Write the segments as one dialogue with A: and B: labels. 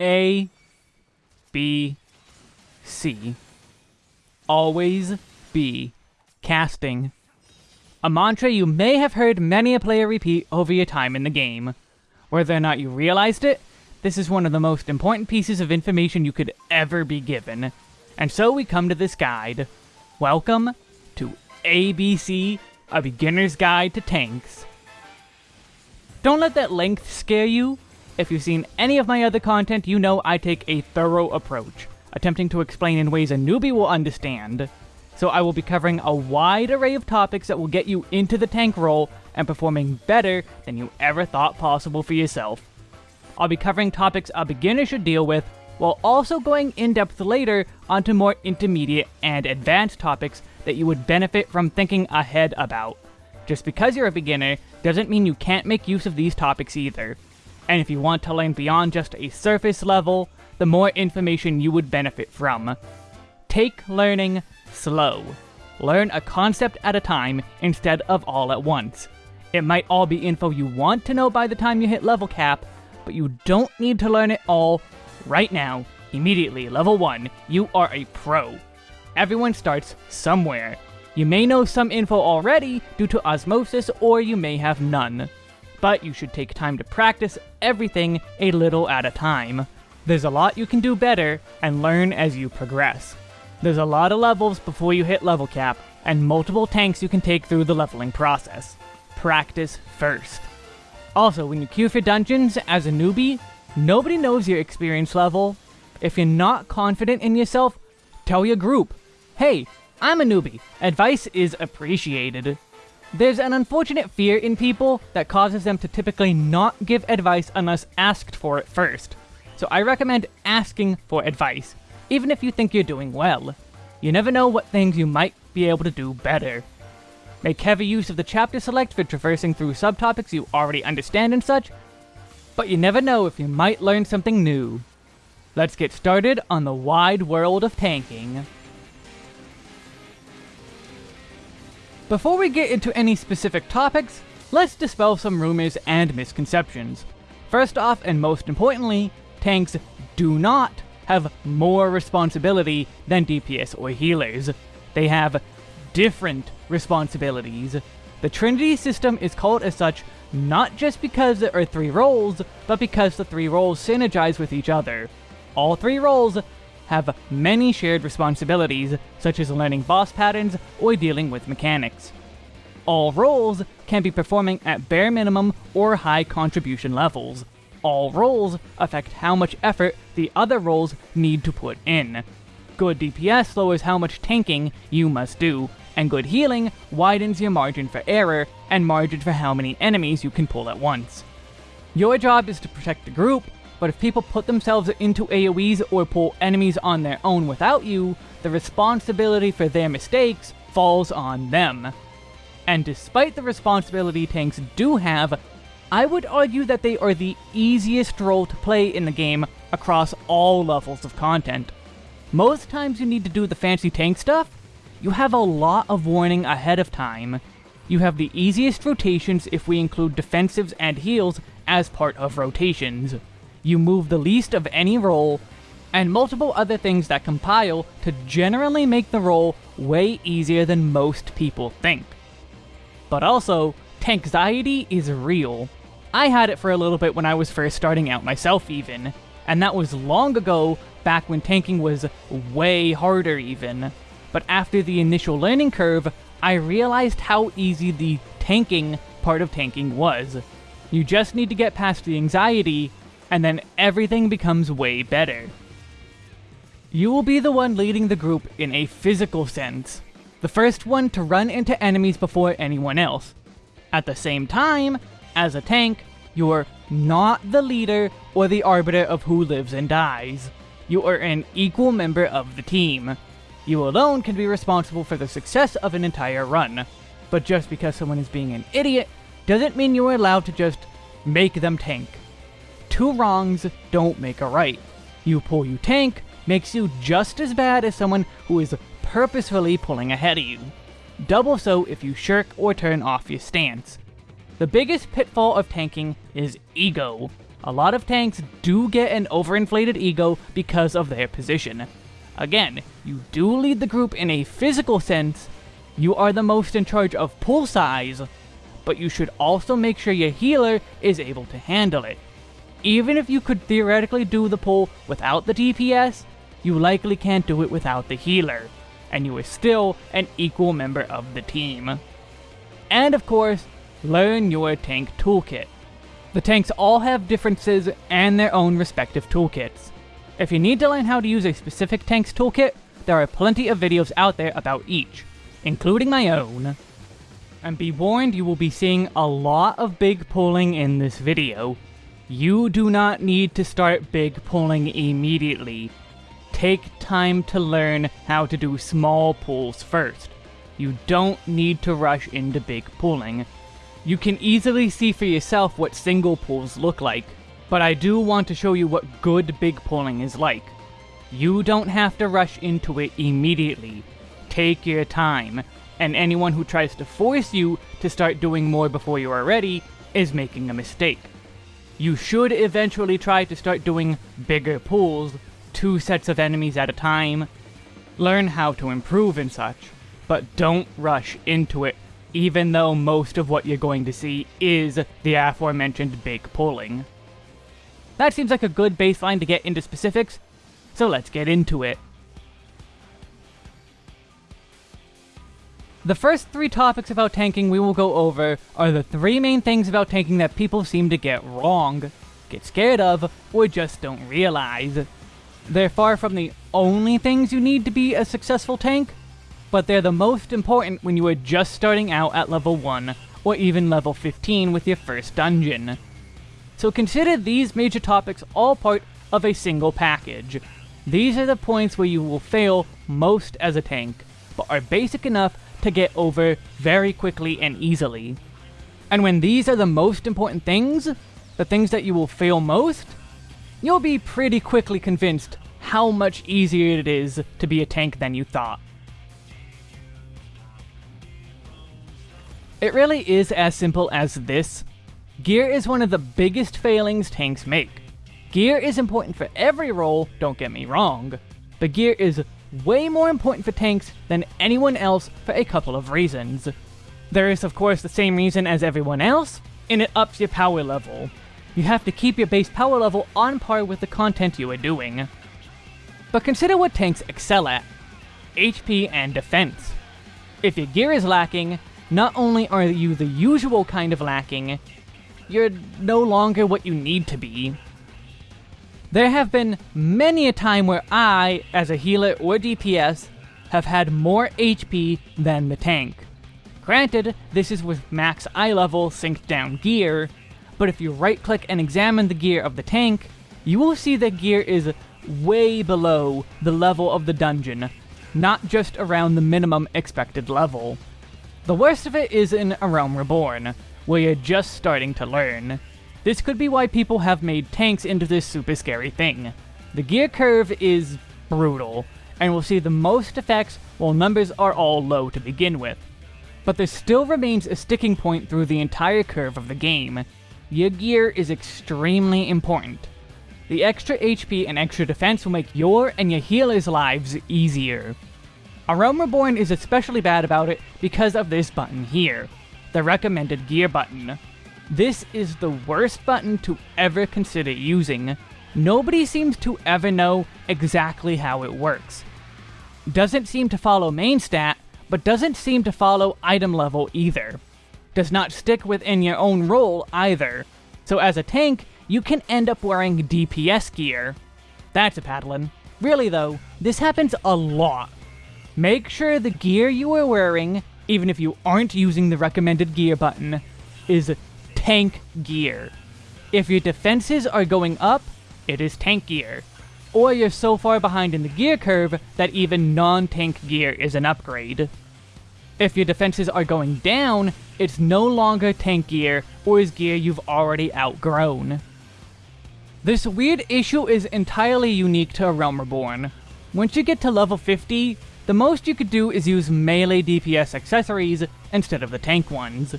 A: A, B, C. Always be casting. A mantra you may have heard many a player repeat over your time in the game. Whether or not you realized it, this is one of the most important pieces of information you could ever be given. And so we come to this guide. Welcome to ABC, a beginner's guide to tanks. Don't let that length scare you. If you've seen any of my other content, you know I take a thorough approach, attempting to explain in ways a newbie will understand. So I will be covering a wide array of topics that will get you into the tank role and performing better than you ever thought possible for yourself. I'll be covering topics a beginner should deal with, while also going in-depth later onto more intermediate and advanced topics that you would benefit from thinking ahead about. Just because you're a beginner doesn't mean you can't make use of these topics either. And if you want to learn beyond just a surface level, the more information you would benefit from. Take learning slow. Learn a concept at a time instead of all at once. It might all be info you want to know by the time you hit level cap, but you don't need to learn it all right now. Immediately, level 1, you are a pro. Everyone starts somewhere. You may know some info already due to osmosis, or you may have none but you should take time to practice everything a little at a time. There's a lot you can do better, and learn as you progress. There's a lot of levels before you hit level cap, and multiple tanks you can take through the leveling process. Practice first. Also, when you queue for dungeons as a newbie, nobody knows your experience level. If you're not confident in yourself, tell your group, hey, I'm a newbie. Advice is appreciated. There's an unfortunate fear in people that causes them to typically not give advice unless asked for it first. So I recommend asking for advice, even if you think you're doing well. You never know what things you might be able to do better. Make heavy use of the chapter select for traversing through subtopics you already understand and such, but you never know if you might learn something new. Let's get started on the wide world of tanking. Before we get into any specific topics, let's dispel some rumors and misconceptions. First off, and most importantly, tanks do not have more responsibility than DPS or healers. They have different responsibilities. The Trinity system is called as such not just because there are three roles, but because the three roles synergize with each other. All three roles have many shared responsibilities, such as learning boss patterns or dealing with mechanics. All roles can be performing at bare minimum or high contribution levels. All roles affect how much effort the other roles need to put in. Good DPS lowers how much tanking you must do, and good healing widens your margin for error and margin for how many enemies you can pull at once. Your job is to protect the group, but if people put themselves into AoEs or pull enemies on their own without you, the responsibility for their mistakes falls on them. And despite the responsibility tanks do have, I would argue that they are the easiest role to play in the game across all levels of content. Most times you need to do the fancy tank stuff, you have a lot of warning ahead of time. You have the easiest rotations if we include defensives and heals as part of rotations you move the least of any role, and multiple other things that compile to generally make the role way easier than most people think. But also, tankxiety is real. I had it for a little bit when I was first starting out myself even, and that was long ago, back when tanking was way harder even. But after the initial learning curve, I realized how easy the tanking part of tanking was. You just need to get past the anxiety and then everything becomes way better. You will be the one leading the group in a physical sense, the first one to run into enemies before anyone else. At the same time, as a tank, you're not the leader or the arbiter of who lives and dies. You are an equal member of the team. You alone can be responsible for the success of an entire run, but just because someone is being an idiot doesn't mean you are allowed to just make them tank two wrongs don't make a right. You pull you tank makes you just as bad as someone who is purposefully pulling ahead of you. Double so if you shirk or turn off your stance. The biggest pitfall of tanking is ego. A lot of tanks do get an overinflated ego because of their position. Again, you do lead the group in a physical sense, you are the most in charge of pull size, but you should also make sure your healer is able to handle it. Even if you could theoretically do the pull without the DPS, you likely can't do it without the healer, and you are still an equal member of the team. And of course, learn your tank toolkit. The tanks all have differences and their own respective toolkits. If you need to learn how to use a specific tank's toolkit, there are plenty of videos out there about each, including my own. And be warned, you will be seeing a lot of big pulling in this video. You do not need to start big pulling immediately. Take time to learn how to do small pulls first. You don't need to rush into big pulling. You can easily see for yourself what single pulls look like, but I do want to show you what good big pulling is like. You don't have to rush into it immediately. Take your time, and anyone who tries to force you to start doing more before you are ready is making a mistake. You should eventually try to start doing bigger pulls, two sets of enemies at a time, learn how to improve and such, but don't rush into it even though most of what you're going to see is the aforementioned big pulling. That seems like a good baseline to get into specifics, so let's get into it. The first three topics about tanking we will go over are the three main things about tanking that people seem to get wrong, get scared of, or just don't realize. They're far from the only things you need to be a successful tank, but they're the most important when you are just starting out at level 1, or even level 15 with your first dungeon. So consider these major topics all part of a single package. These are the points where you will fail most as a tank, but are basic enough to get over very quickly and easily. And when these are the most important things, the things that you will fail most, you'll be pretty quickly convinced how much easier it is to be a tank than you thought. It really is as simple as this. Gear is one of the biggest failings tanks make. Gear is important for every role, don't get me wrong, but gear is way more important for tanks than anyone else for a couple of reasons. There is of course the same reason as everyone else, and it ups your power level. You have to keep your base power level on par with the content you are doing. But consider what tanks excel at. HP and defense. If your gear is lacking, not only are you the usual kind of lacking, you're no longer what you need to be. There have been many a time where I, as a healer or DPS, have had more HP than the tank. Granted, this is with max eye level synced down gear, but if you right click and examine the gear of the tank, you will see that gear is way below the level of the dungeon, not just around the minimum expected level. The worst of it is in A Realm Reborn, where you're just starting to learn. This could be why people have made tanks into this super scary thing. The gear curve is brutal, and will see the most effects while numbers are all low to begin with. But there still remains a sticking point through the entire curve of the game. Your gear is extremely important. The extra HP and extra defense will make your and your healer's lives easier. A Realm Reborn is especially bad about it because of this button here, the recommended gear button. This is the worst button to ever consider using. Nobody seems to ever know exactly how it works. Doesn't seem to follow main stat, but doesn't seem to follow item level either. Does not stick within your own role either. So as a tank, you can end up wearing DPS gear. That's a paddling. Really though, this happens a lot. Make sure the gear you are wearing, even if you aren't using the recommended gear button, is tank gear. If your defenses are going up, it is tank gear. Or you're so far behind in the gear curve that even non-tank gear is an upgrade. If your defenses are going down, it's no longer tank gear or is gear you've already outgrown. This weird issue is entirely unique to A Realm Reborn. Once you get to level 50, the most you could do is use melee DPS accessories instead of the tank ones,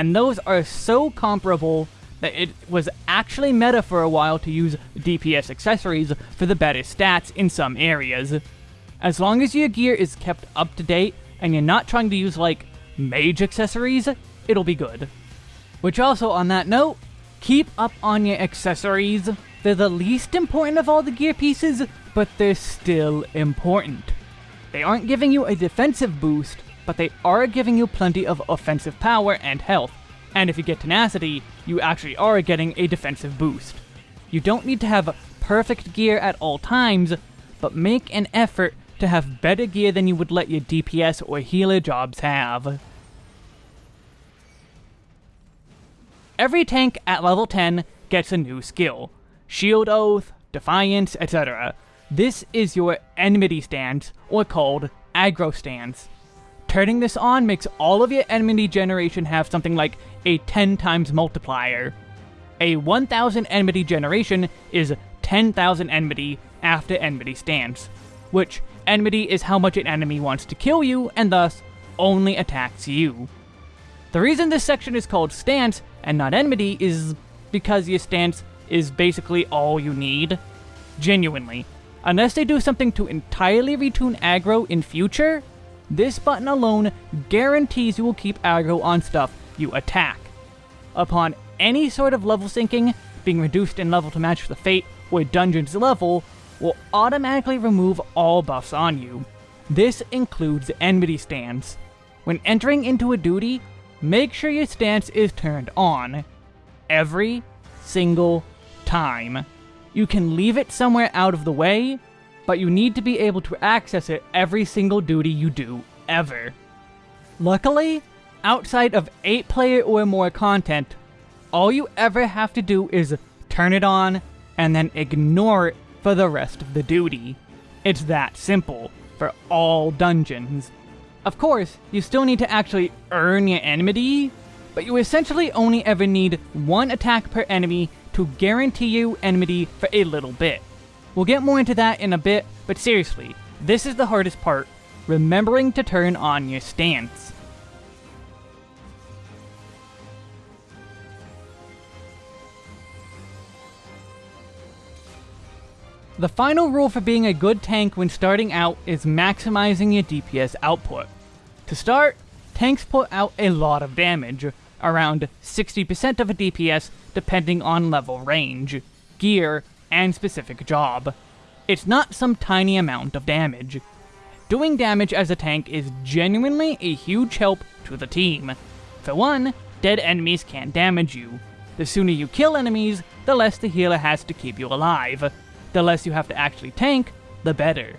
A: and those are so comparable that it was actually meta for a while to use DPS accessories for the better stats in some areas. As long as your gear is kept up to date and you're not trying to use like mage accessories, it'll be good. Which also, on that note, keep up on your accessories. They're the least important of all the gear pieces, but they're still important. They aren't giving you a defensive boost, but they are giving you plenty of offensive power and health. And if you get tenacity, you actually are getting a defensive boost. You don't need to have perfect gear at all times, but make an effort to have better gear than you would let your DPS or healer jobs have. Every tank at level 10 gets a new skill. Shield Oath, Defiance, etc. This is your enmity stance, or called aggro stance. Turning this on makes all of your enmity generation have something like a 10 times multiplier. A 1000 enmity generation is 10,000 enmity after enmity stance, which enmity is how much an enemy wants to kill you and thus only attacks you. The reason this section is called stance and not enmity is because your stance is basically all you need. Genuinely. Unless they do something to entirely retune aggro in future, this button alone guarantees you will keep aggro on stuff you attack. Upon any sort of level syncing, being reduced in level to match the fate or dungeon's level will automatically remove all buffs on you. This includes enmity stance. When entering into a duty, make sure your stance is turned on. Every single time. You can leave it somewhere out of the way, but you need to be able to access it every single duty you do, ever. Luckily, outside of 8 player or more content, all you ever have to do is turn it on and then ignore it for the rest of the duty. It's that simple for all dungeons. Of course, you still need to actually earn your enmity, but you essentially only ever need one attack per enemy to guarantee you enmity for a little bit. We'll get more into that in a bit, but seriously, this is the hardest part, remembering to turn on your stance. The final rule for being a good tank when starting out is maximizing your DPS output. To start, tanks put out a lot of damage, around 60% of a DPS depending on level range, gear, and specific job. It's not some tiny amount of damage. Doing damage as a tank is genuinely a huge help to the team. For one, dead enemies can't damage you. The sooner you kill enemies, the less the healer has to keep you alive, the less you have to actually tank, the better.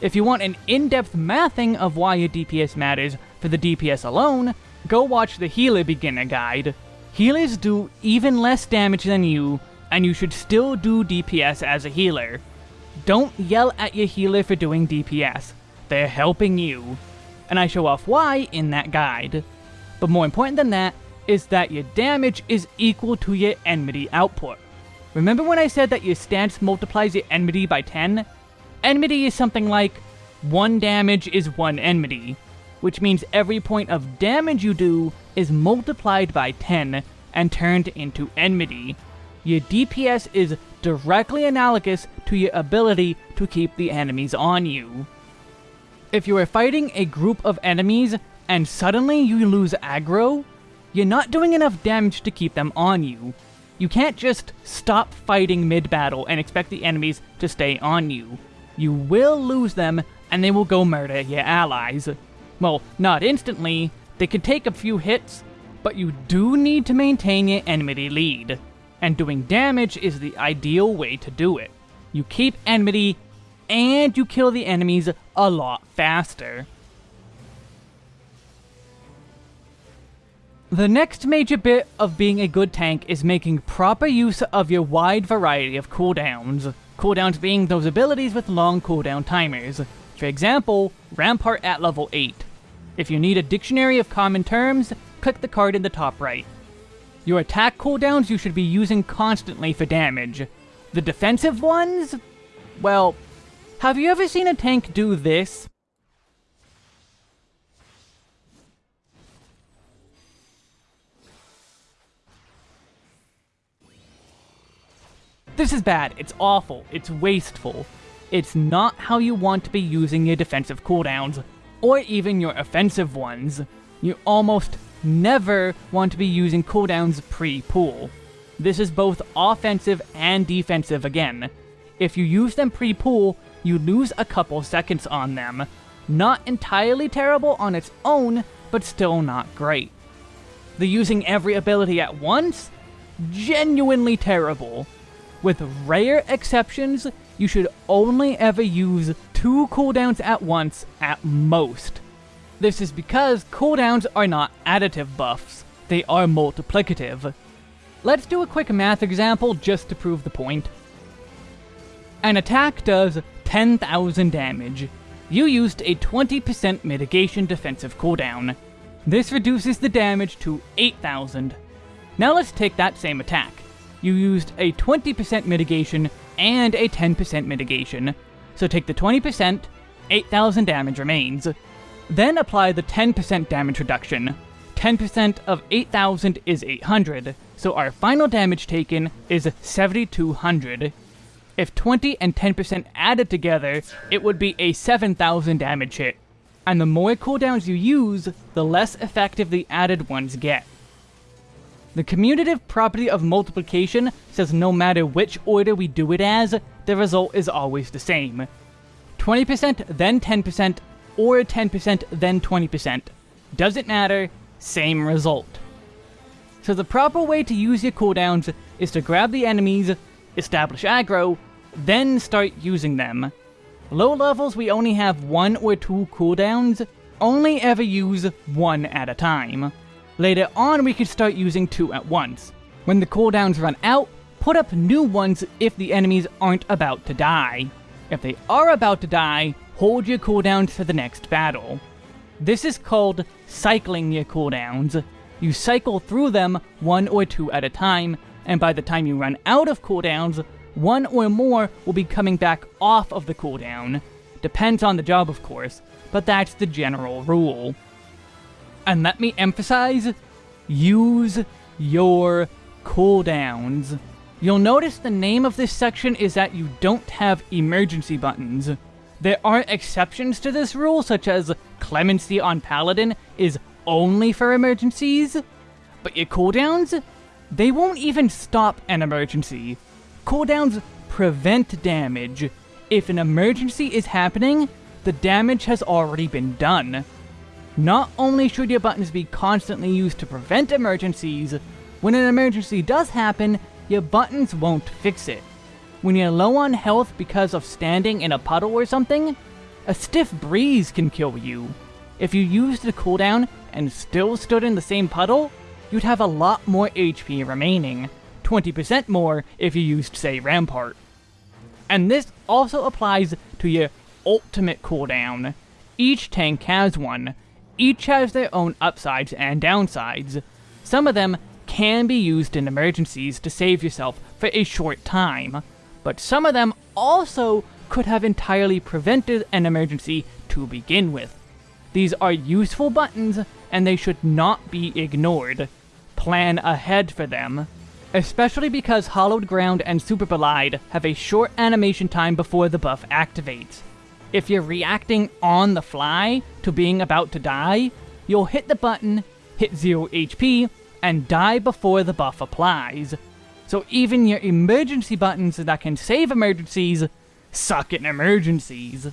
A: If you want an in-depth mathing of why your DPS matters for the DPS alone, go watch the Healer Beginner Guide. Healers do even less damage than you, and you should still do DPS as a healer. Don't yell at your healer for doing DPS. They're helping you. And I show off why in that guide. But more important than that is that your damage is equal to your enmity output. Remember when I said that your stance multiplies your enmity by 10? Enmity is something like 1 damage is 1 enmity, which means every point of damage you do is multiplied by 10 and turned into enmity. Your DPS is directly analogous to your ability to keep the enemies on you. If you are fighting a group of enemies and suddenly you lose aggro, you're not doing enough damage to keep them on you, you can't just stop fighting mid-battle and expect the enemies to stay on you. You will lose them, and they will go murder your allies. Well, not instantly, they can take a few hits, but you do need to maintain your enmity lead. And doing damage is the ideal way to do it. You keep enmity, and you kill the enemies a lot faster. The next major bit of being a good tank is making proper use of your wide variety of cooldowns. Cooldowns being those abilities with long cooldown timers. For example, Rampart at level 8. If you need a dictionary of common terms, click the card in the top right. Your attack cooldowns you should be using constantly for damage. The defensive ones? Well, have you ever seen a tank do this? This is bad, it's awful, it's wasteful. It's not how you want to be using your defensive cooldowns, or even your offensive ones. You almost never want to be using cooldowns pre-pull. This is both offensive and defensive again. If you use them pre-pull, you lose a couple seconds on them. Not entirely terrible on its own, but still not great. The using every ability at once? Genuinely terrible. With rare exceptions, you should only ever use two cooldowns at once at most. This is because cooldowns are not additive buffs, they are multiplicative. Let's do a quick math example just to prove the point. An attack does 10,000 damage. You used a 20% mitigation defensive cooldown. This reduces the damage to 8,000. Now let's take that same attack. You used a 20% mitigation and a 10% mitigation. So take the 20%, 8,000 damage remains. Then apply the 10% damage reduction. 10% of 8,000 is 800, so our final damage taken is 7,200. If 20 and 10% added together, it would be a 7,000 damage hit. And the more cooldowns you use, the less effective the added ones get. The commutative property of multiplication says no matter which order we do it as, the result is always the same. 20%, then 10%, or 10%, then 20%. Doesn't matter, same result. So the proper way to use your cooldowns is to grab the enemies, establish aggro, then start using them. Low levels we only have one or two cooldowns, only ever use one at a time. Later on, we could start using two at once. When the cooldowns run out, put up new ones if the enemies aren't about to die. If they are about to die, hold your cooldowns for the next battle. This is called cycling your cooldowns. You cycle through them one or two at a time, and by the time you run out of cooldowns, one or more will be coming back off of the cooldown. Depends on the job, of course, but that's the general rule. And let me emphasize, use your cooldowns. You'll notice the name of this section is that you don't have emergency buttons. There are exceptions to this rule, such as Clemency on Paladin is only for emergencies, but your cooldowns, they won't even stop an emergency. Cooldowns prevent damage. If an emergency is happening, the damage has already been done. Not only should your buttons be constantly used to prevent emergencies, when an emergency does happen, your buttons won't fix it. When you're low on health because of standing in a puddle or something, a stiff breeze can kill you. If you used the cooldown and still stood in the same puddle, you'd have a lot more HP remaining, 20% more if you used, say, Rampart. And this also applies to your ultimate cooldown. Each tank has one, each has their own upsides and downsides. Some of them can be used in emergencies to save yourself for a short time, but some of them also could have entirely prevented an emergency to begin with. These are useful buttons, and they should not be ignored. Plan ahead for them. Especially because Hallowed Ground and Superbolide have a short animation time before the buff activates. If you're reacting on the fly to being about to die, you'll hit the button, hit 0 HP, and die before the buff applies. So even your emergency buttons that can save emergencies suck in emergencies.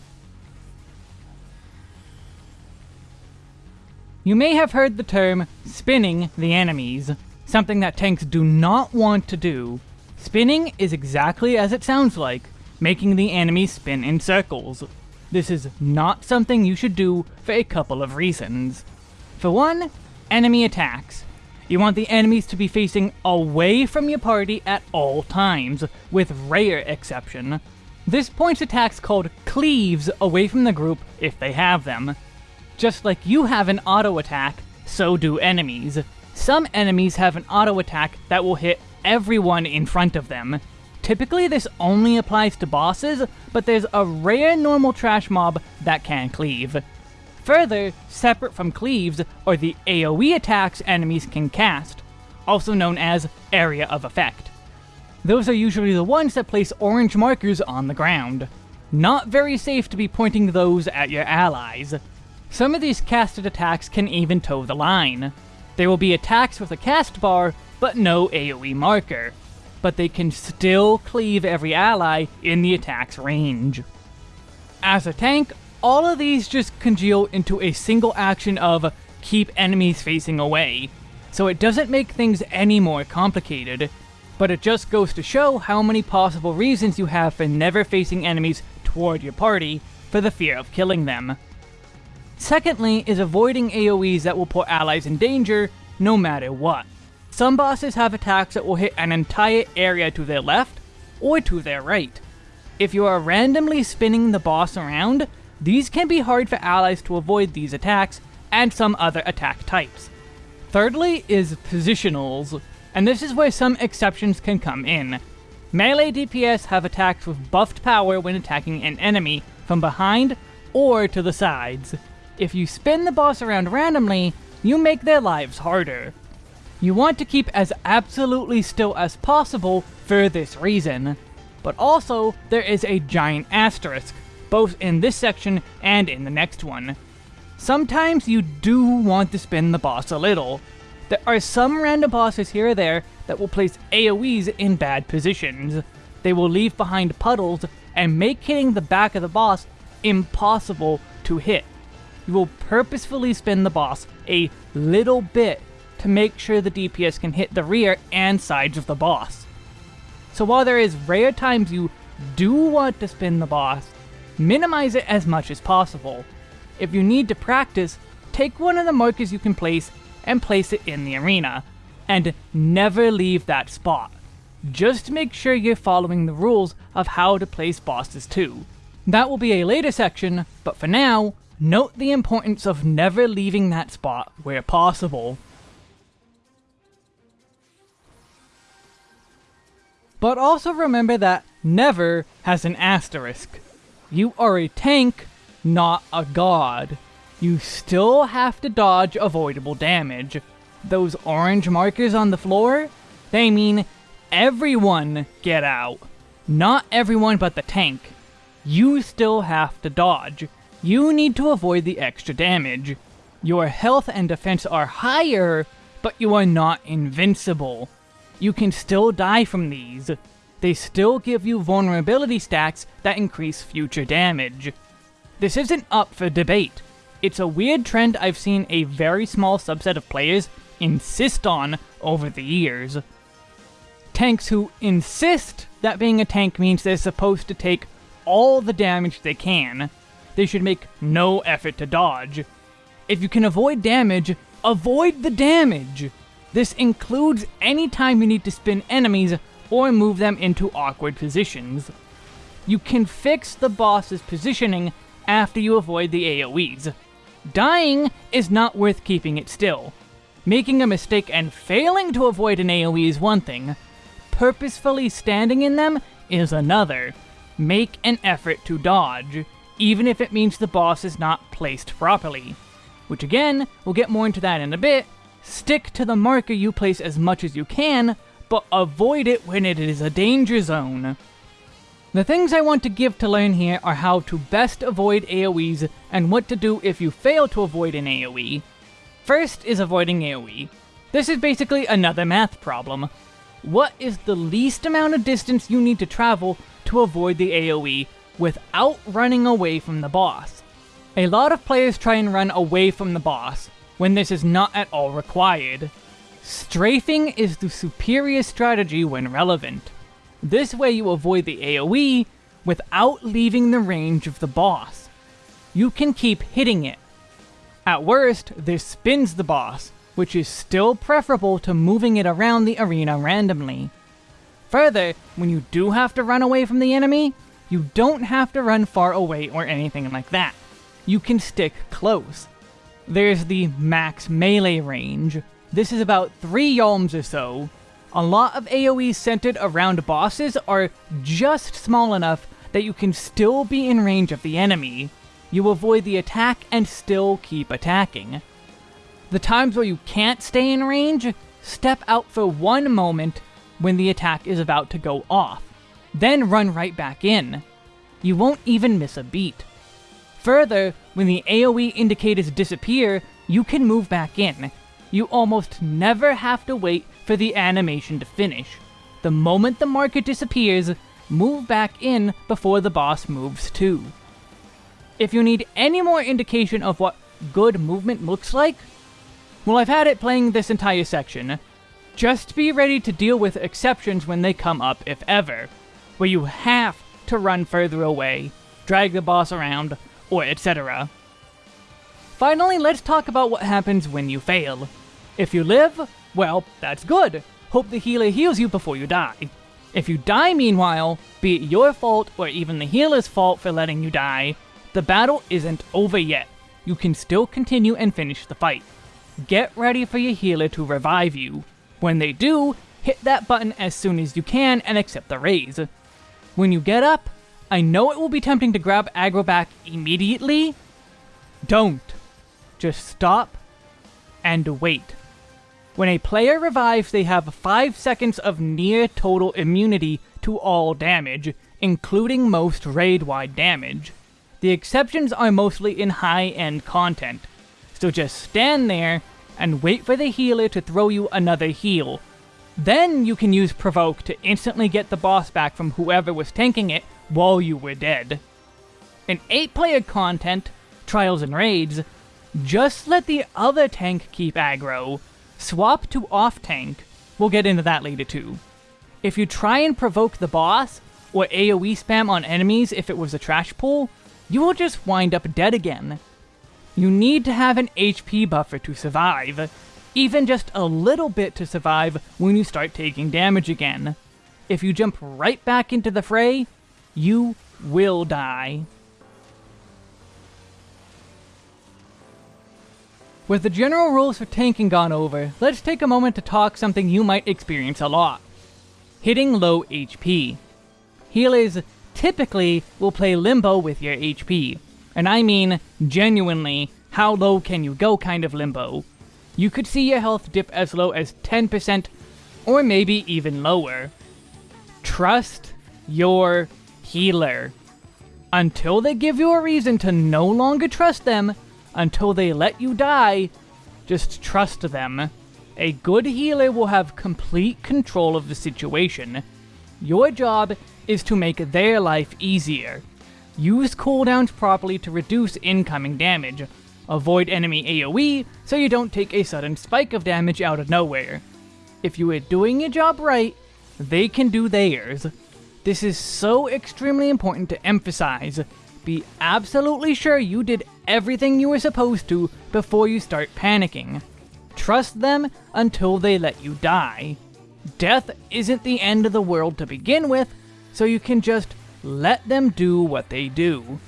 A: You may have heard the term spinning the enemies, something that tanks do not want to do. Spinning is exactly as it sounds like, making the enemy spin in circles. This is not something you should do for a couple of reasons. For one, enemy attacks. You want the enemies to be facing away from your party at all times, with rare exception. This points attacks called cleaves away from the group if they have them. Just like you have an auto attack, so do enemies. Some enemies have an auto attack that will hit everyone in front of them, Typically this only applies to bosses, but there's a rare normal trash mob that can cleave. Further, separate from cleaves are the AoE attacks enemies can cast, also known as Area of Effect. Those are usually the ones that place orange markers on the ground. Not very safe to be pointing those at your allies. Some of these casted attacks can even toe the line. There will be attacks with a cast bar, but no AoE marker. But they can still cleave every ally in the attack's range. As a tank, all of these just congeal into a single action of keep enemies facing away, so it doesn't make things any more complicated, but it just goes to show how many possible reasons you have for never facing enemies toward your party for the fear of killing them. Secondly is avoiding AoEs that will put allies in danger no matter what. Some bosses have attacks that will hit an entire area to their left or to their right. If you are randomly spinning the boss around, these can be hard for allies to avoid these attacks and some other attack types. Thirdly is positionals, and this is where some exceptions can come in. Melee DPS have attacks with buffed power when attacking an enemy from behind or to the sides. If you spin the boss around randomly, you make their lives harder. You want to keep as absolutely still as possible for this reason. But also, there is a giant asterisk, both in this section and in the next one. Sometimes you do want to spin the boss a little, there are some random bosses here or there that will place AoEs in bad positions. They will leave behind puddles and make hitting the back of the boss impossible to hit. You will purposefully spin the boss a little bit to make sure the DPS can hit the rear and sides of the boss. So while there is rare times you do want to spin the boss, minimize it as much as possible. If you need to practice, take one of the markers you can place and place it in the arena. And never leave that spot. Just make sure you're following the rules of how to place bosses too. That will be a later section, but for now, note the importance of never leaving that spot where possible. But also remember that never has an asterisk. You are a tank, not a god you still have to dodge avoidable damage. Those orange markers on the floor, they mean everyone get out. Not everyone but the tank. You still have to dodge. You need to avoid the extra damage. Your health and defense are higher, but you are not invincible. You can still die from these. They still give you vulnerability stacks that increase future damage. This isn't up for debate. It's a weird trend I've seen a very small subset of players insist on over the years. Tanks who insist that being a tank means they're supposed to take all the damage they can. They should make no effort to dodge. If you can avoid damage, avoid the damage! This includes any time you need to spin enemies or move them into awkward positions. You can fix the boss's positioning after you avoid the AoEs. Dying is not worth keeping it still. Making a mistake and failing to avoid an AoE is one thing. Purposefully standing in them is another. Make an effort to dodge, even if it means the boss is not placed properly. Which again, we'll get more into that in a bit. Stick to the marker you place as much as you can, but avoid it when it is a danger zone. The things I want to give to learn here are how to best avoid AoEs and what to do if you fail to avoid an AoE. First is avoiding AoE. This is basically another math problem. What is the least amount of distance you need to travel to avoid the AoE without running away from the boss? A lot of players try and run away from the boss, when this is not at all required. Strafing is the superior strategy when relevant. This way you avoid the AoE without leaving the range of the boss. You can keep hitting it. At worst, this spins the boss, which is still preferable to moving it around the arena randomly. Further, when you do have to run away from the enemy, you don't have to run far away or anything like that. You can stick close. There's the max melee range. This is about 3 yalms or so, a lot of AoEs centered around bosses are just small enough that you can still be in range of the enemy. You avoid the attack and still keep attacking. The times where you can't stay in range, step out for one moment, when the attack is about to go off, then run right back in. You won't even miss a beat. Further, when the AoE indicators disappear, you can move back in. You almost never have to wait for the animation to finish. The moment the marker disappears, move back in before the boss moves too. If you need any more indication of what good movement looks like, well I've had it playing this entire section. Just be ready to deal with exceptions when they come up if ever, where you have to run further away, drag the boss around, or etc. Finally, let's talk about what happens when you fail. If you live, well, that's good. Hope the healer heals you before you die. If you die meanwhile, be it your fault or even the healer's fault for letting you die, the battle isn't over yet. You can still continue and finish the fight. Get ready for your healer to revive you. When they do, hit that button as soon as you can and accept the raise. When you get up, I know it will be tempting to grab aggro back immediately. Don't. Just stop and wait. When a player revives, they have 5 seconds of near total immunity to all damage, including most raid-wide damage. The exceptions are mostly in high-end content, so just stand there and wait for the healer to throw you another heal. Then you can use Provoke to instantly get the boss back from whoever was tanking it while you were dead. In 8-player content, Trials and Raids, just let the other tank keep aggro, Swap to off tank. We'll get into that later too. If you try and provoke the boss, or AoE spam on enemies if it was a trash pull, you will just wind up dead again. You need to have an HP buffer to survive, even just a little bit to survive when you start taking damage again. If you jump right back into the fray, you will die. With the general rules for tanking gone over, let's take a moment to talk something you might experience a lot. Hitting low HP. Healers typically will play limbo with your HP, and I mean genuinely how low can you go kind of limbo. You could see your health dip as low as 10% or maybe even lower. Trust your healer. Until they give you a reason to no longer trust them, until they let you die, just trust them. A good healer will have complete control of the situation. Your job is to make their life easier. Use cooldowns properly to reduce incoming damage. Avoid enemy AoE so you don't take a sudden spike of damage out of nowhere. If you are doing your job right, they can do theirs. This is so extremely important to emphasize be absolutely sure you did everything you were supposed to before you start panicking. Trust them until they let you die. Death isn't the end of the world to begin with, so you can just let them do what they do.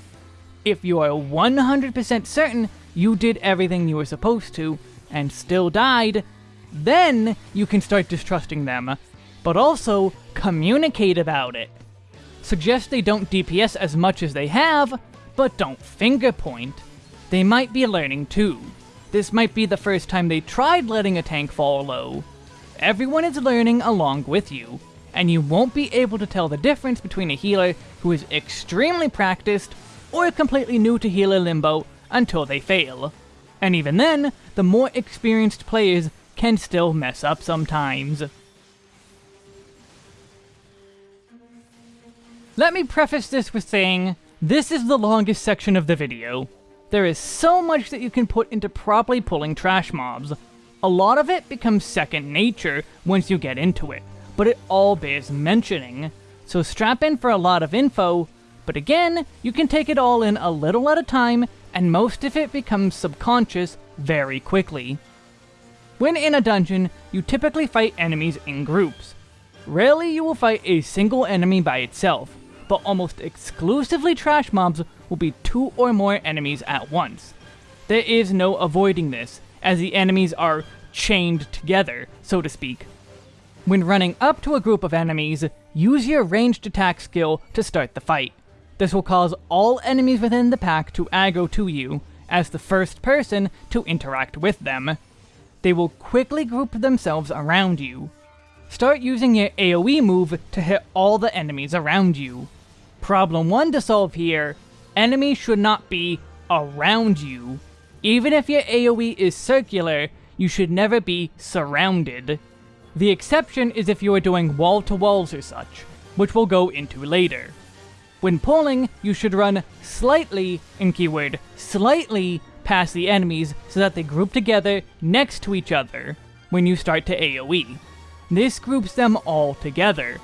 A: If you are 100% certain you did everything you were supposed to, and still died, then you can start distrusting them, but also communicate about it. Suggest they don't DPS as much as they have, but don't finger point. They might be learning too. This might be the first time they tried letting a tank fall low. Everyone is learning along with you, and you won't be able to tell the difference between a healer who is extremely practiced or completely new to healer limbo until they fail. And even then, the more experienced players can still mess up sometimes. Let me preface this with saying, this is the longest section of the video. There is so much that you can put into properly pulling trash mobs. A lot of it becomes second nature once you get into it, but it all bears mentioning. So strap in for a lot of info, but again, you can take it all in a little at a time, and most of it becomes subconscious very quickly. When in a dungeon, you typically fight enemies in groups. Rarely you will fight a single enemy by itself, but almost exclusively trash mobs will be two or more enemies at once. There is no avoiding this, as the enemies are chained together, so to speak. When running up to a group of enemies, use your ranged attack skill to start the fight. This will cause all enemies within the pack to aggro to you, as the first person to interact with them. They will quickly group themselves around you. start using your AoE move to hit all the enemies around you. Problem 1 to solve here, enemies should not be around you. Even if your AoE is circular, you should never be surrounded. The exception is if you are doing wall to walls or such, which we'll go into later. When pulling, you should run slightly, in keyword, slightly past the enemies so that they group together next to each other when you start to AoE. This groups them all together.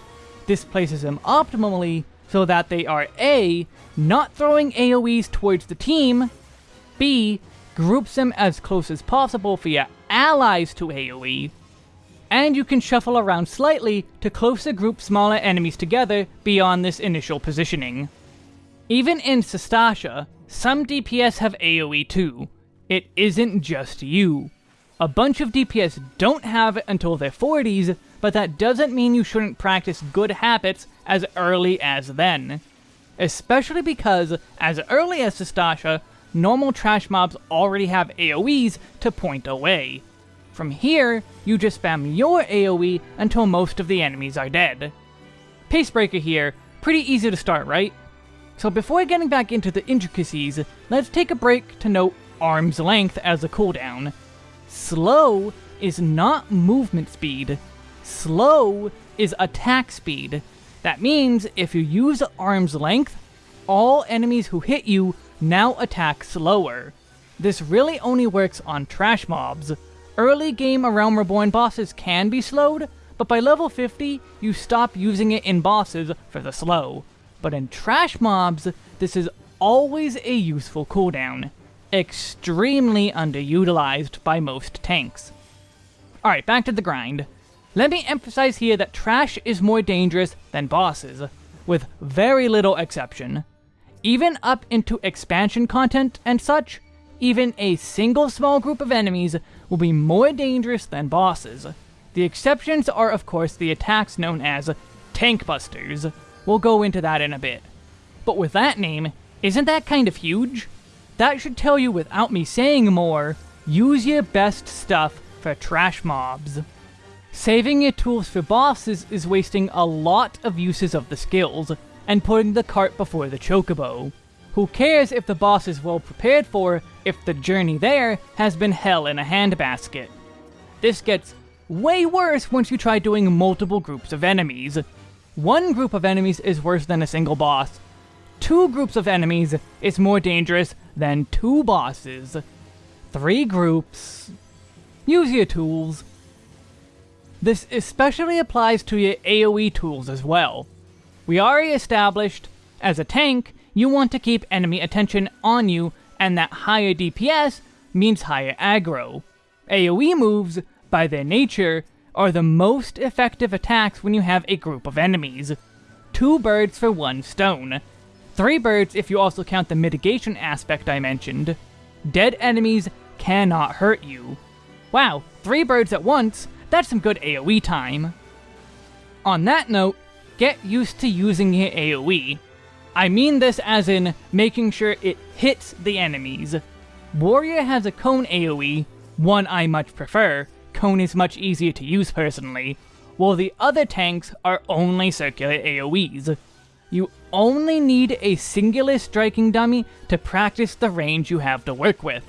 A: This places them optimally so that they are A, not throwing AoEs towards the team, B, groups them as close as possible for your allies to AoE, and you can shuffle around slightly to closer group smaller enemies together beyond this initial positioning. Even in Sastasha, some DPS have AoE too. It isn't just you. A bunch of DPS don't have it until their 40s, but that doesn't mean you shouldn't practice good habits as early as then. Especially because, as early as Sastasha, normal trash mobs already have AoEs to point away. From here, you just spam your AoE until most of the enemies are dead. Pacebreaker here, pretty easy to start, right? So before getting back into the intricacies, let's take a break to note arm's length as a cooldown. Slow is not movement speed. Slow is attack speed. That means if you use arm's length, all enemies who hit you now attack slower. This really only works on trash mobs. Early game Realm Reborn bosses can be slowed, but by level 50, you stop using it in bosses for the slow. But in trash mobs, this is always a useful cooldown extremely underutilized by most tanks. Alright, back to the grind. Let me emphasize here that trash is more dangerous than bosses, with very little exception. Even up into expansion content and such, even a single small group of enemies will be more dangerous than bosses. The exceptions are of course the attacks known as Tank Busters. We'll go into that in a bit. But with that name, isn't that kind of huge? That should tell you without me saying more, use your best stuff for trash mobs. Saving your tools for bosses is wasting a lot of uses of the skills, and putting the cart before the chocobo. Who cares if the boss is well prepared for, if the journey there has been hell in a handbasket? This gets way worse once you try doing multiple groups of enemies. One group of enemies is worse than a single boss. Two groups of enemies is more dangerous than two bosses. Three groups. Use your tools. This especially applies to your AoE tools as well. We already established, as a tank, you want to keep enemy attention on you, and that higher DPS means higher aggro. AoE moves, by their nature, are the most effective attacks when you have a group of enemies. Two birds for one stone. Three birds if you also count the mitigation aspect I mentioned. Dead enemies cannot hurt you. Wow, three birds at once, that's some good AoE time. On that note, get used to using your AoE. I mean this as in making sure it hits the enemies. Warrior has a cone AoE, one I much prefer, cone is much easier to use personally, while the other tanks are only circular AoEs. You only need a singular striking dummy to practice the range you have to work with.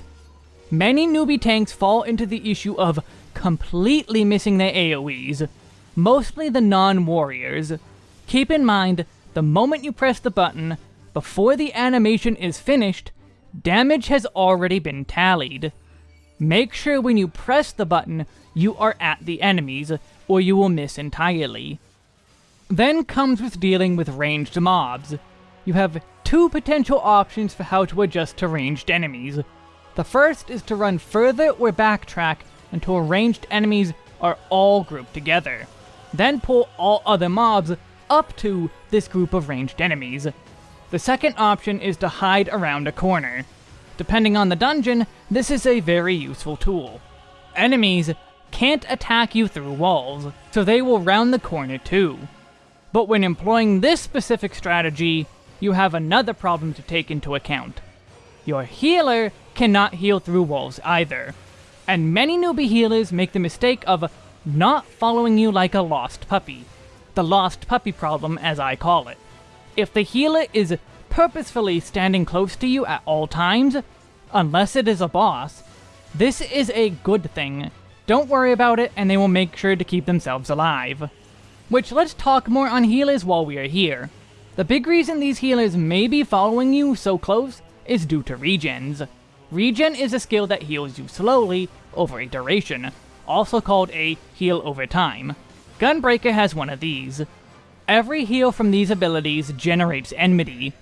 A: Many newbie tanks fall into the issue of completely missing their AoEs, mostly the non-warriors. Keep in mind, the moment you press the button, before the animation is finished, damage has already been tallied. Make sure when you press the button, you are at the enemies, or you will miss entirely. Then comes with dealing with ranged mobs. You have two potential options for how to adjust to ranged enemies. The first is to run further or backtrack until ranged enemies are all grouped together. Then pull all other mobs up to this group of ranged enemies. The second option is to hide around a corner. Depending on the dungeon, this is a very useful tool. Enemies can't attack you through walls, so they will round the corner too. But when employing this specific strategy, you have another problem to take into account. Your healer cannot heal through walls either, and many newbie healers make the mistake of not following you like a lost puppy. The lost puppy problem, as I call it. If the healer is purposefully standing close to you at all times, unless it is a boss, this is a good thing. Don't worry about it, and they will make sure to keep themselves alive. Which, let's talk more on healers while we are here. The big reason these healers may be following you so close is due to regens. Regen is a skill that heals you slowly over a duration, also called a heal over time. Gunbreaker has one of these. Every heal from these abilities generates enmity.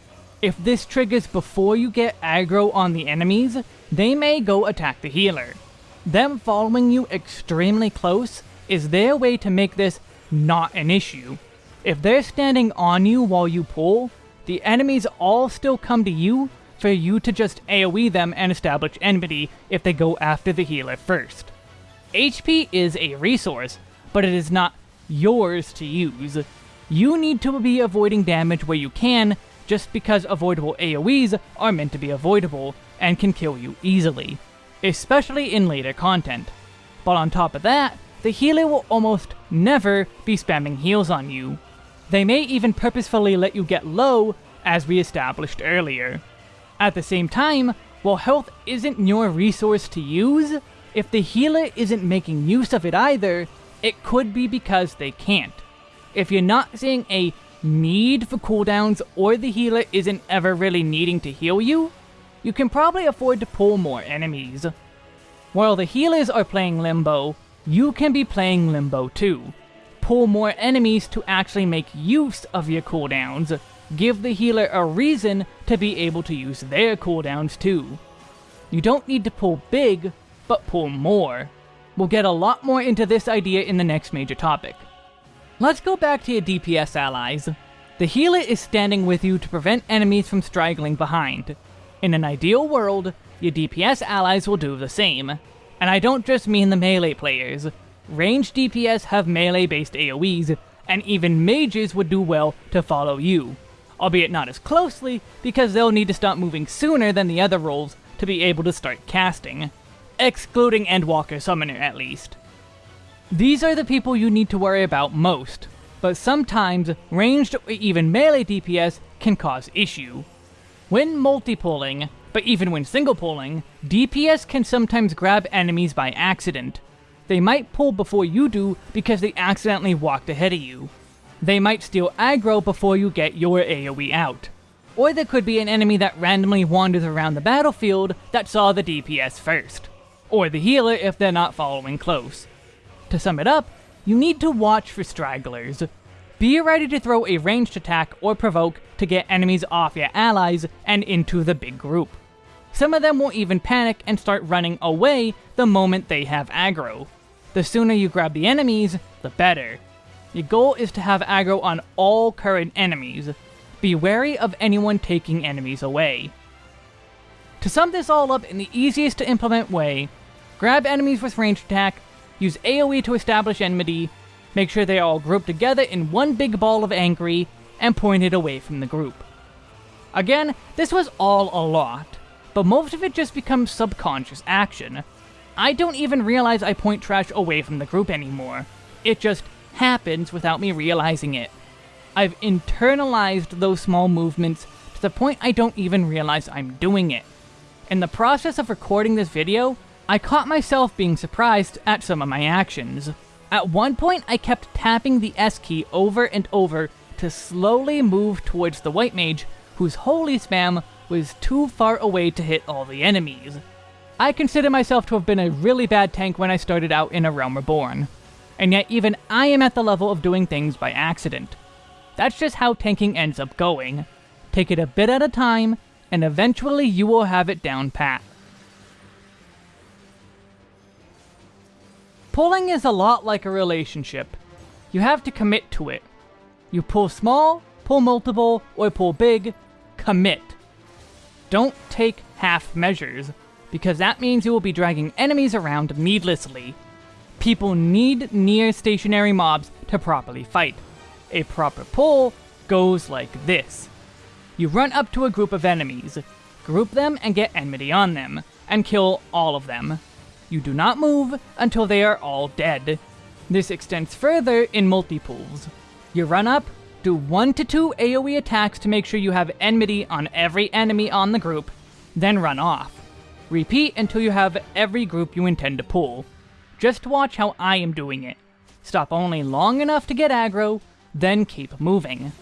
A: If this triggers before you get aggro on the enemies, they may go attack the healer. Them following you extremely close is their way to make this not an issue. If they're standing on you while you pull, the enemies all still come to you for you to just AoE them and establish enmity if they go after the healer first. HP is a resource, but it is not yours to use. You need to be avoiding damage where you can, just because avoidable AoEs are meant to be avoidable and can kill you easily, especially in later content. But on top of that, the healer will almost never be spamming heals on you. They may even purposefully let you get low, as we established earlier. At the same time, while health isn't your resource to use, if the healer isn't making use of it either, it could be because they can't. If you're not seeing a need for cooldowns or the healer isn't ever really needing to heal you, you can probably afford to pull more enemies. While the healers are playing Limbo, you can be playing Limbo too. Pull more enemies to actually make use of your cooldowns, give the healer a reason to be able to use their cooldowns too. You don't need to pull big, but pull more. We'll get a lot more into this idea in the next major topic. Let's go back to your DPS allies. The healer is standing with you to prevent enemies from straggling behind. In an ideal world, your DPS allies will do the same. And I don't just mean the melee players. Ranged DPS have melee-based AoEs, and even mages would do well to follow you albeit not as closely, because they'll need to stop moving sooner than the other roles to be able to start casting. Excluding Endwalker Summoner, at least. These are the people you need to worry about most, but sometimes ranged or even melee DPS can cause issue. When multi-pulling, but even when single-pulling, DPS can sometimes grab enemies by accident. They might pull before you do because they accidentally walked ahead of you, they might steal aggro before you get your AoE out. Or there could be an enemy that randomly wanders around the battlefield that saw the DPS first. Or the healer if they're not following close. To sum it up, you need to watch for stragglers. Be ready to throw a ranged attack or provoke to get enemies off your allies and into the big group. Some of them will even panic and start running away the moment they have aggro. The sooner you grab the enemies, the better. Your goal is to have aggro on all current enemies. Be wary of anyone taking enemies away. To sum this all up in the easiest to implement way, grab enemies with ranged attack, use AoE to establish enmity, make sure they are all grouped together in one big ball of angry, and point it away from the group. Again, this was all a lot, but most of it just becomes subconscious action. I don't even realize I point trash away from the group anymore. It just happens without me realizing it. I've internalized those small movements to the point I don't even realize I'm doing it. In the process of recording this video, I caught myself being surprised at some of my actions. At one point, I kept tapping the S key over and over to slowly move towards the White Mage, whose holy spam was too far away to hit all the enemies. I consider myself to have been a really bad tank when I started out in A Realm Reborn and yet even I am at the level of doing things by accident. That's just how tanking ends up going. Take it a bit at a time, and eventually you will have it down pat. Pulling is a lot like a relationship. You have to commit to it. You pull small, pull multiple, or pull big, commit. Don't take half measures, because that means you will be dragging enemies around needlessly, People need near stationary mobs to properly fight. A proper pull goes like this. You run up to a group of enemies, group them and get enmity on them, and kill all of them. You do not move until they are all dead. This extends further in multi-pulls. You run up, do 1 to 2 AoE attacks to make sure you have enmity on every enemy on the group, then run off. Repeat until you have every group you intend to pull. Just watch how I am doing it. Stop only long enough to get aggro, then keep moving.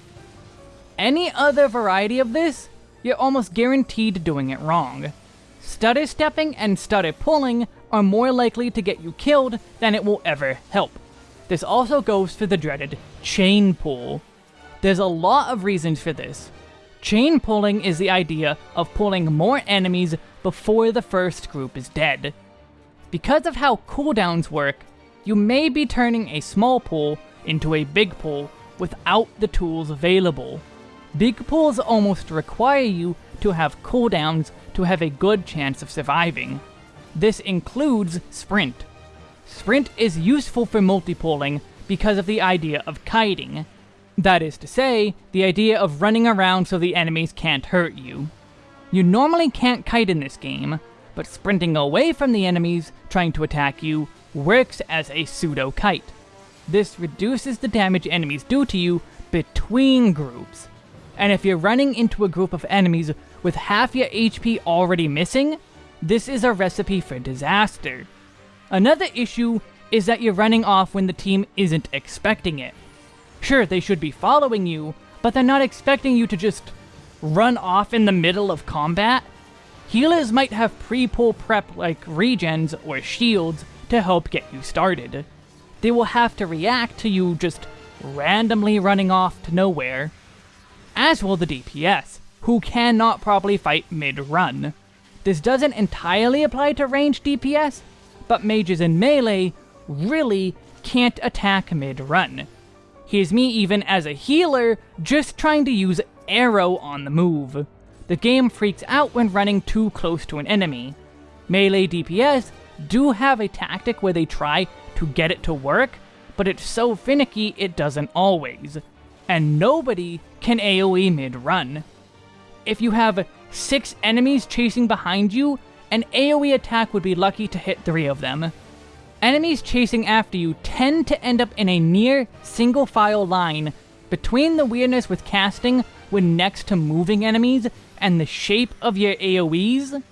A: Any other variety of this, you're almost guaranteed doing it wrong. Stutter stepping and stutter pulling are more likely to get you killed than it will ever help. This also goes for the dreaded chain pull. There's a lot of reasons for this. Chain pulling is the idea of pulling more enemies before the first group is dead. Because of how cooldowns work, you may be turning a small pull into a big pull without the tools available. Big pulls almost require you to have cooldowns to have a good chance of surviving. This includes Sprint. Sprint is useful for multi-pulling because of the idea of kiting. That is to say, the idea of running around so the enemies can't hurt you. You normally can't kite in this game, but sprinting away from the enemies trying to attack you works as a pseudo-kite. This reduces the damage enemies do to you between groups. And if you're running into a group of enemies with half your HP already missing, this is a recipe for disaster. Another issue is that you're running off when the team isn't expecting it. Sure, they should be following you, but they're not expecting you to just run off in the middle of combat. Healers might have pre-pull prep like regens or shields to help get you started. They will have to react to you just randomly running off to nowhere. As will the DPS, who cannot properly fight mid-run. This doesn't entirely apply to ranged DPS, but mages in melee really can't attack mid-run. Here's me even as a healer, just trying to use Aero on the move. The game freaks out when running too close to an enemy. Melee DPS do have a tactic where they try to get it to work, but it's so finicky it doesn't always. And nobody can AoE mid-run. If you have six enemies chasing behind you, an AoE attack would be lucky to hit three of them. Enemies chasing after you tend to end up in a near single file line between the weirdness with casting when next to moving enemies and the shape of your AoEs.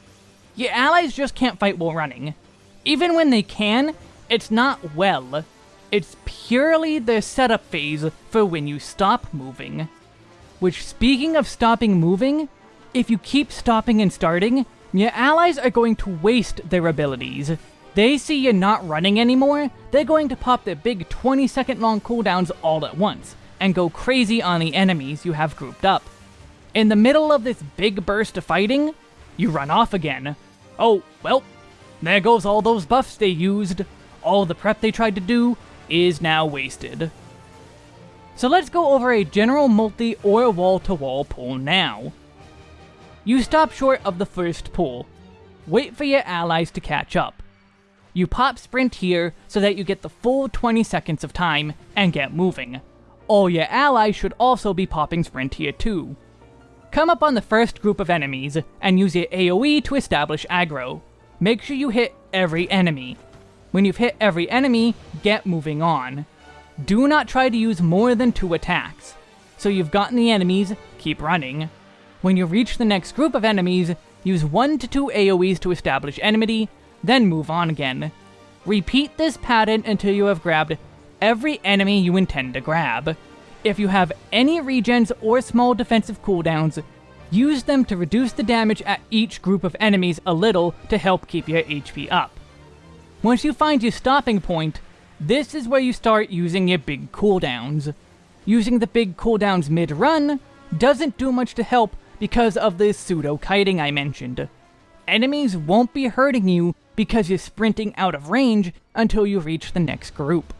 A: Your allies just can't fight while running. Even when they can, it's not well. It's purely the setup phase for when you stop moving. Which, speaking of stopping moving, if you keep stopping and starting, your allies are going to waste their abilities. They see you not running anymore, they're going to pop their big 20 second long cooldowns all at once, and go crazy on the enemies you have grouped up. In the middle of this big burst of fighting, you run off again. Oh, well, there goes all those buffs they used. All the prep they tried to do is now wasted. So let's go over a general multi or wall-to-wall -wall pull now. You stop short of the first pull. Wait for your allies to catch up. You pop sprint here so that you get the full 20 seconds of time and get moving. All your allies should also be popping sprint here too. Come up on the first group of enemies and use your AoE to establish aggro. Make sure you hit every enemy. When you've hit every enemy, get moving on. Do not try to use more than two attacks. So you've gotten the enemies, keep running. When you reach the next group of enemies, use 1 to 2 AoEs to establish enmity, then move on again. Repeat this pattern until you have grabbed every enemy you intend to grab. If you have any regens or small defensive cooldowns, use them to reduce the damage at each group of enemies a little to help keep your HP up. Once you find your stopping point, this is where you start using your big cooldowns. Using the big cooldowns mid-run doesn't do much to help because of the pseudo-kiting I mentioned. Enemies won't be hurting you because you're sprinting out of range until you reach the next group.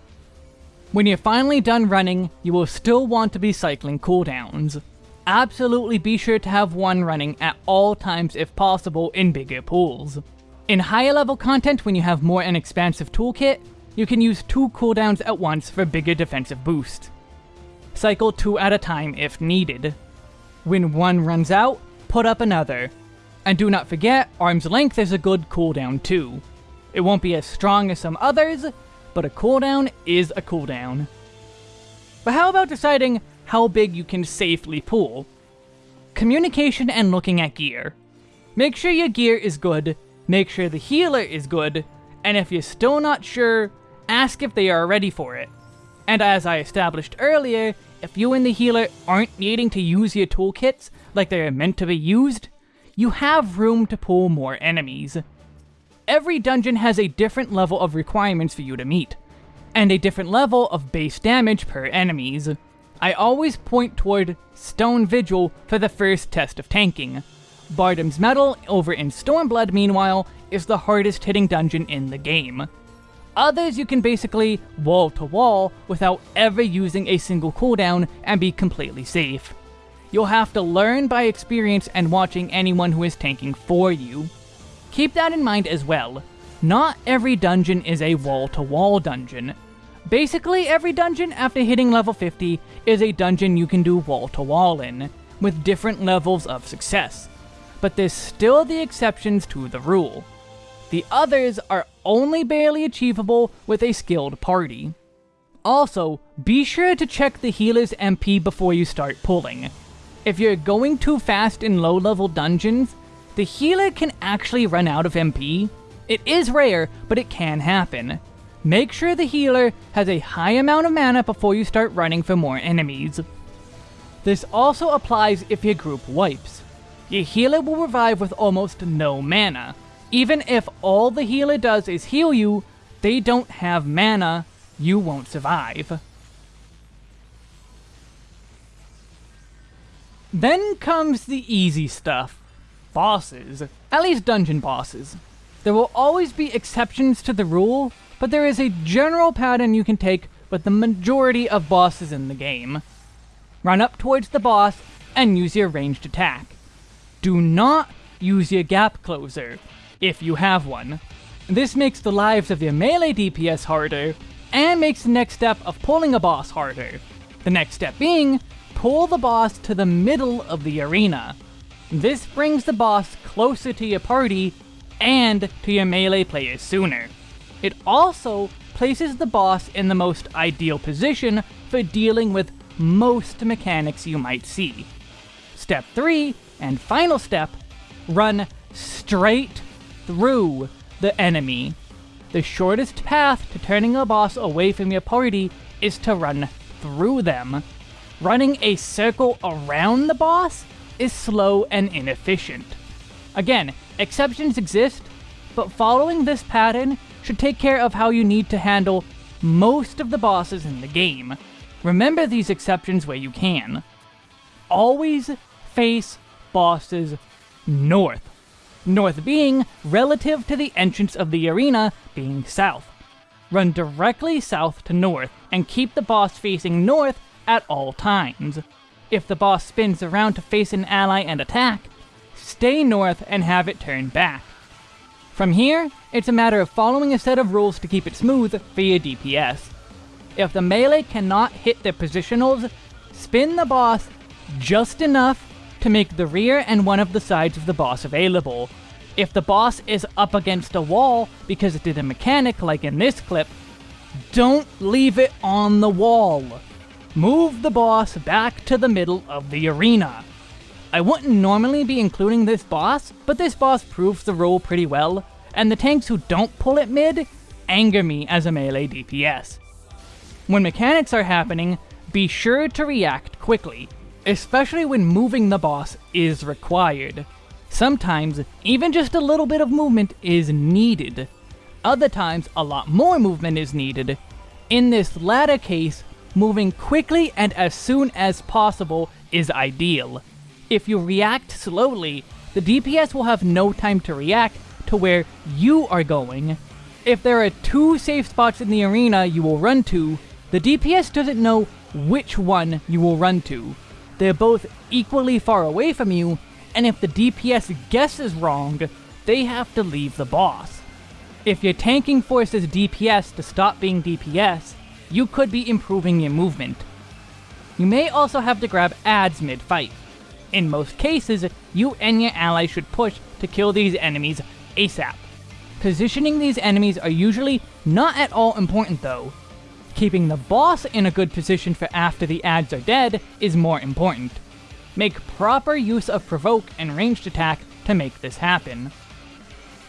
A: When you're finally done running, you will still want to be cycling cooldowns. Absolutely be sure to have one running at all times if possible in bigger pulls. In higher level content when you have more an expansive toolkit, you can use two cooldowns at once for bigger defensive boost. Cycle two at a time if needed. When one runs out, put up another. And do not forget, Arm's Length is a good cooldown too. It won't be as strong as some others, but a cooldown is a cooldown. But how about deciding how big you can safely pull? Communication and looking at gear. Make sure your gear is good, make sure the healer is good, and if you're still not sure, ask if they are ready for it. And as I established earlier, if you and the healer aren't needing to use your toolkits like they are meant to be used, you have room to pull more enemies. Every dungeon has a different level of requirements for you to meet, and a different level of base damage per enemies. I always point toward Stone Vigil for the first test of tanking. Bardam's Mettle over in Stormblood, meanwhile, is the hardest hitting dungeon in the game. Others you can basically wall to wall without ever using a single cooldown and be completely safe. You'll have to learn by experience and watching anyone who is tanking for you. Keep that in mind as well. Not every dungeon is a wall to wall dungeon. Basically, every dungeon after hitting level 50 is a dungeon you can do wall to wall in, with different levels of success. But there's still the exceptions to the rule. The others are only barely achievable with a skilled party. Also, be sure to check the healer's MP before you start pulling. If you're going too fast in low level dungeons, the healer can actually run out of MP. It is rare, but it can happen. Make sure the healer has a high amount of mana before you start running for more enemies. This also applies if your group wipes. Your healer will revive with almost no mana, even if all the healer does is heal you, they don't have mana, you won't survive. Then comes the easy stuff. Bosses. At least dungeon bosses. There will always be exceptions to the rule, but there is a general pattern you can take with the majority of bosses in the game. Run up towards the boss and use your ranged attack. Do not use your gap closer, if you have one. This makes the lives of your melee DPS harder, and makes the next step of pulling a boss harder. The next step being, pull the boss to the middle of the arena. This brings the boss closer to your party, and to your melee players sooner. It also places the boss in the most ideal position for dealing with most mechanics you might see. Step 3, and final step, run straight through the enemy. The shortest path to turning a boss away from your party is to run through them. Running a circle around the boss is slow and inefficient. Again, exceptions exist, but following this pattern should take care of how you need to handle most of the bosses in the game. Remember these exceptions where you can. Always face bosses north north being relative to the entrance of the arena being south. Run directly south to north, and keep the boss facing north at all times. If the boss spins around to face an ally and attack, stay north and have it turn back. From here, it's a matter of following a set of rules to keep it smooth via DPS. If the melee cannot hit the positionals, spin the boss just enough to make the rear and one of the sides of the boss available. If the boss is up against a wall because it did a mechanic like in this clip, don't leave it on the wall. Move the boss back to the middle of the arena. I wouldn't normally be including this boss, but this boss proves the role pretty well, and the tanks who don't pull it mid anger me as a melee DPS. When mechanics are happening, be sure to react quickly, especially when moving the boss is required. Sometimes, even just a little bit of movement is needed. Other times, a lot more movement is needed. In this latter case, moving quickly and as soon as possible is ideal. If you react slowly, the DPS will have no time to react to where you are going. If there are two safe spots in the arena you will run to, the DPS doesn't know which one you will run to. They're both equally far away from you, and if the DPS guesses wrong, they have to leave the boss. If your tanking forces DPS to stop being DPS, you could be improving your movement. You may also have to grab ads mid-fight. In most cases, you and your ally should push to kill these enemies ASAP. Positioning these enemies are usually not at all important though. Keeping the boss in a good position for after the ads are dead is more important. Make proper use of provoke and ranged attack to make this happen.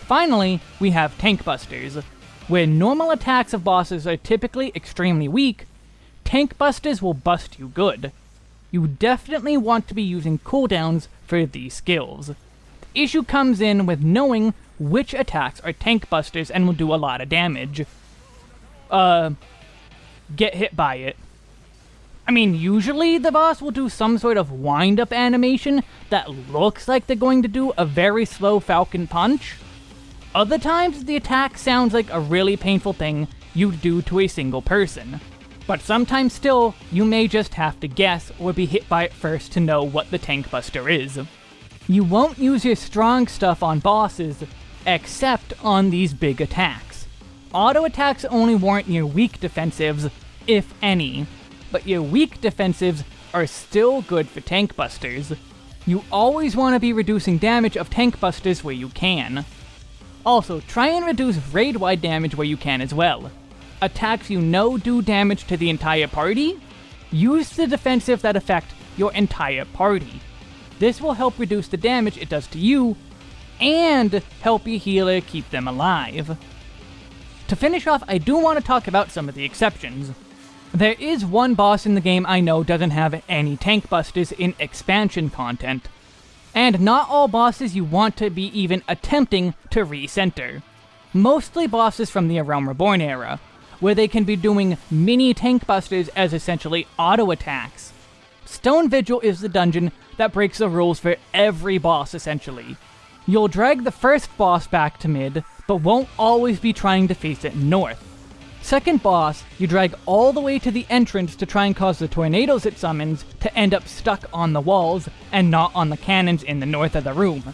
A: Finally, we have tank busters. Where normal attacks of bosses are typically extremely weak, tank busters will bust you good. You definitely want to be using cooldowns for these skills. The issue comes in with knowing which attacks are tank busters and will do a lot of damage. Uh, get hit by it. I mean, usually the boss will do some sort of wind-up animation that looks like they're going to do a very slow Falcon Punch. Other times, the attack sounds like a really painful thing you'd do to a single person. But sometimes still, you may just have to guess or be hit by it first to know what the Tank Buster is. You won't use your strong stuff on bosses, except on these big attacks. Auto attacks only warrant your weak defensives, if any, but your weak defensives are still good for tank busters. You always want to be reducing damage of tank busters where you can. Also, try and reduce raid-wide damage where you can as well. Attacks you know do damage to the entire party? Use the defensive that affect your entire party. This will help reduce the damage it does to you, and help your healer keep them alive. To finish off, I do want to talk about some of the exceptions. There is one boss in the game I know doesn't have any tank busters in expansion content, and not all bosses you want to be even attempting to recenter. Mostly bosses from the A Realm Reborn era, where they can be doing mini tank busters as essentially auto attacks. Stone Vigil is the dungeon that breaks the rules for every boss essentially. You'll drag the first boss back to mid, but won't always be trying to face it north. Second boss, you drag all the way to the entrance to try and cause the tornadoes it summons to end up stuck on the walls and not on the cannons in the north of the room.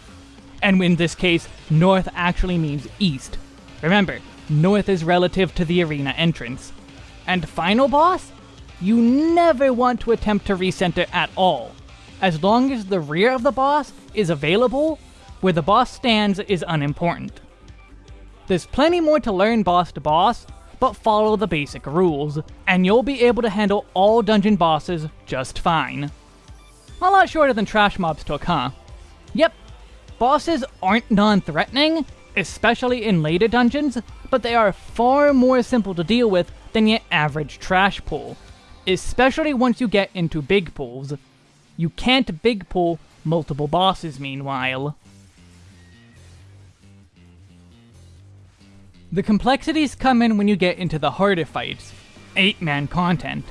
A: And in this case, north actually means east. Remember, north is relative to the arena entrance. And final boss? You never want to attempt to recenter at all. As long as the rear of the boss is available, where the boss stands is unimportant. There's plenty more to learn boss to boss, but follow the basic rules, and you'll be able to handle all dungeon bosses just fine. A lot shorter than Trash Mobs took, huh? Yep, bosses aren't non-threatening, especially in later dungeons, but they are far more simple to deal with than your average trash pull, especially once you get into big pulls. You can't big pull multiple bosses meanwhile. The complexities come in when you get into the harder fights, 8-man content.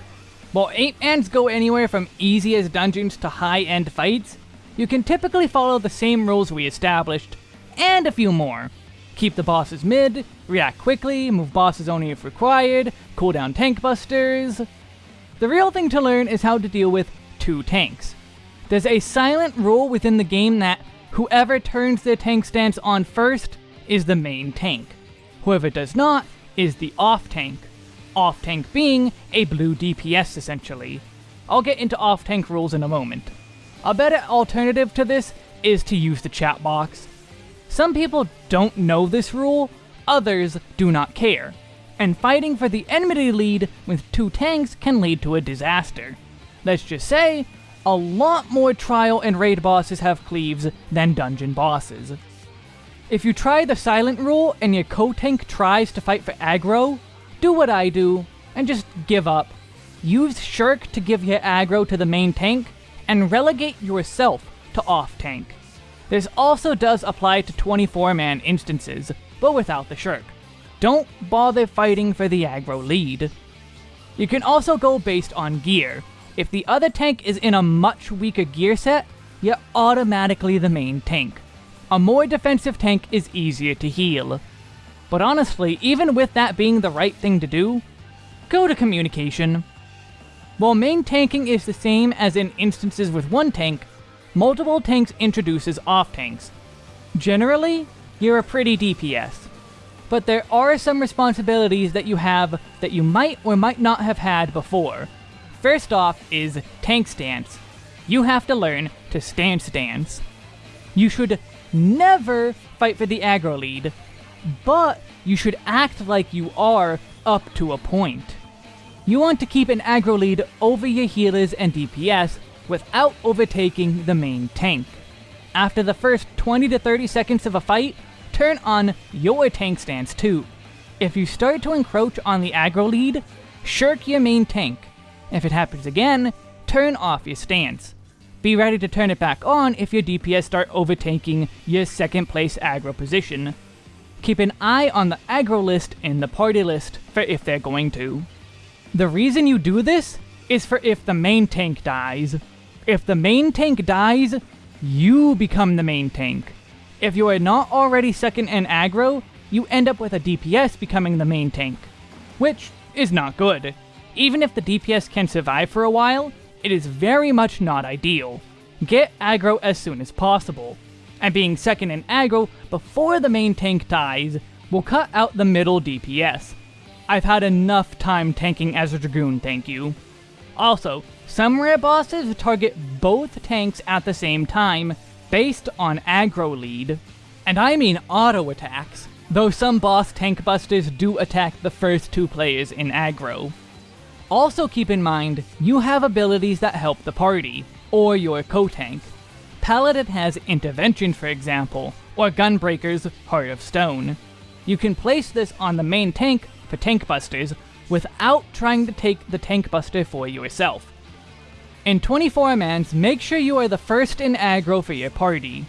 A: While 8-mans go anywhere from easy as dungeons to high-end fights, you can typically follow the same rules we established, and a few more. Keep the bosses mid, react quickly, move bosses only if required, cooldown tank busters. The real thing to learn is how to deal with two tanks. There's a silent rule within the game that whoever turns their tank stance on first is the main tank. Whoever does not is the off-tank. Off-tank being a blue DPS essentially. I'll get into off-tank rules in a moment. A better alternative to this is to use the chat box. Some people don't know this rule, others do not care, and fighting for the enmity lead with two tanks can lead to a disaster. Let's just say, a lot more trial and raid bosses have cleaves than dungeon bosses. If you try the silent rule and your co-tank tries to fight for aggro, do what I do, and just give up. Use Shirk to give your aggro to the main tank, and relegate yourself to off-tank. This also does apply to 24-man instances, but without the Shirk. Don't bother fighting for the aggro lead. You can also go based on gear. If the other tank is in a much weaker gear set, you're automatically the main tank. A more defensive tank is easier to heal. But honestly, even with that being the right thing to do, go to communication. While main tanking is the same as in instances with one tank, multiple tanks introduces off tanks. Generally, you're a pretty DPS. But there are some responsibilities that you have that you might or might not have had before. First off is tank stance. You have to learn to stand stance. You should never fight for the aggro lead. but you should act like you are up to a point. You want to keep an aggro lead over your healers and DPS without overtaking the main tank. After the first 20 to 30 seconds of a fight, turn on your tank stance too. If you start to encroach on the aggro lead, shirk your main tank. If it happens again, turn off your stance. Be ready to turn it back on if your DPS start overtaking your second place aggro position. Keep an eye on the aggro list in the party list for if they're going to. The reason you do this is for if the main tank dies. If the main tank dies, you become the main tank. If you are not already second in aggro, you end up with a DPS becoming the main tank, which is not good. Even if the DPS can survive for a while, it is very much not ideal. Get aggro as soon as possible, and being second in aggro before the main tank dies will cut out the middle DPS. I've had enough time tanking as a Dragoon, thank you. Also, some rare bosses target both tanks at the same time, based on aggro lead. And I mean auto attacks, though some boss tank busters do attack the first two players in aggro. Also keep in mind, you have abilities that help the party, or your co-tank. Paladin has Intervention for example, or Gunbreaker's Heart of Stone. You can place this on the main tank for tank busters without trying to take the tank buster for yourself. In 24 mans, make sure you are the first in aggro for your party.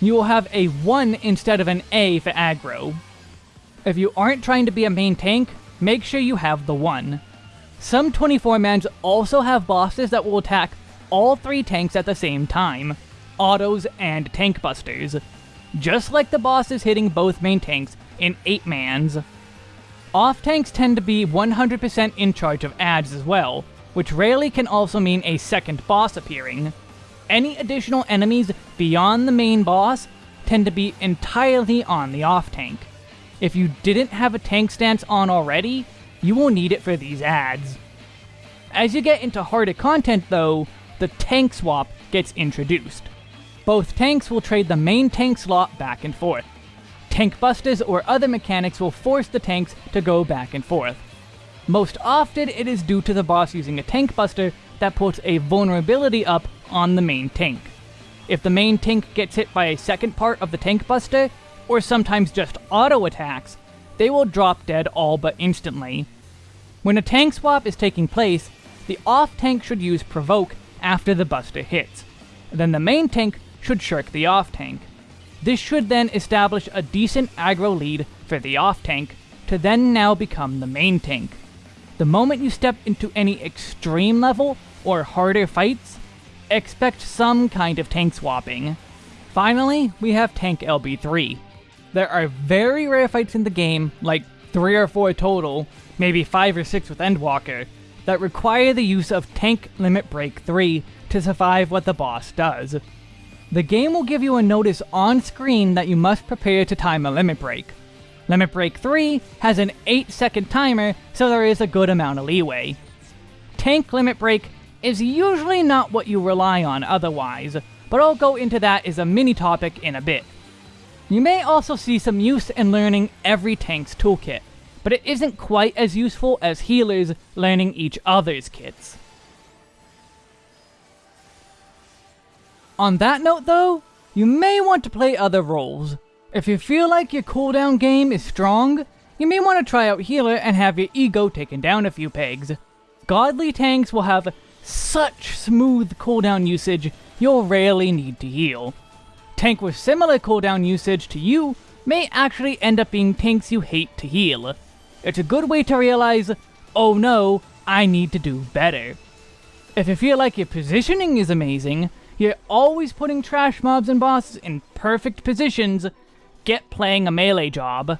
A: You will have a 1 instead of an A for aggro. If you aren't trying to be a main tank, make sure you have the 1. Some 24 mans also have bosses that will attack all three tanks at the same time, autos and tank busters, just like the bosses hitting both main tanks in 8 mans. Off tanks tend to be 100% in charge of ads as well, which rarely can also mean a second boss appearing. Any additional enemies beyond the main boss tend to be entirely on the off tank. If you didn't have a tank stance on already, you will need it for these ads. As you get into harder content though, the tank swap gets introduced. Both tanks will trade the main tank slot back and forth. Tank busters or other mechanics will force the tanks to go back and forth. Most often, it is due to the boss using a tank buster that puts a vulnerability up on the main tank. If the main tank gets hit by a second part of the tank buster, or sometimes just auto attacks, they will drop dead all but instantly. When a tank swap is taking place, the off tank should use Provoke after the buster hits. Then the main tank should shirk the off tank. This should then establish a decent aggro lead for the off tank, to then now become the main tank. The moment you step into any extreme level or harder fights, expect some kind of tank swapping. Finally, we have Tank LB3. There are very rare fights in the game, like 3 or 4 total, maybe 5 or 6 with Endwalker, that require the use of Tank Limit Break 3 to survive what the boss does. The game will give you a notice on screen that you must prepare to time a limit break. Limit Break 3 has an 8 second timer, so there is a good amount of leeway. Tank Limit Break is usually not what you rely on otherwise, but I'll go into that as a mini topic in a bit. You may also see some use in learning every tank's toolkit, but it isn't quite as useful as healers learning each other's kits. On that note though, you may want to play other roles, if you feel like your cooldown game is strong, you may want to try out Healer and have your ego taken down a few pegs. Godly tanks will have such smooth cooldown usage, you'll rarely need to heal. Tank with similar cooldown usage to you may actually end up being tanks you hate to heal. It's a good way to realize, oh no, I need to do better. If you feel like your positioning is amazing, you're always putting trash mobs and bosses in perfect positions, get playing a melee job.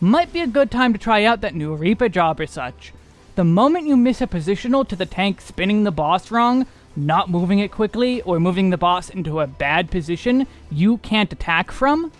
A: Might be a good time to try out that new Reaper job or such. The moment you miss a positional to the tank spinning the boss wrong, not moving it quickly, or moving the boss into a bad position you can't attack from,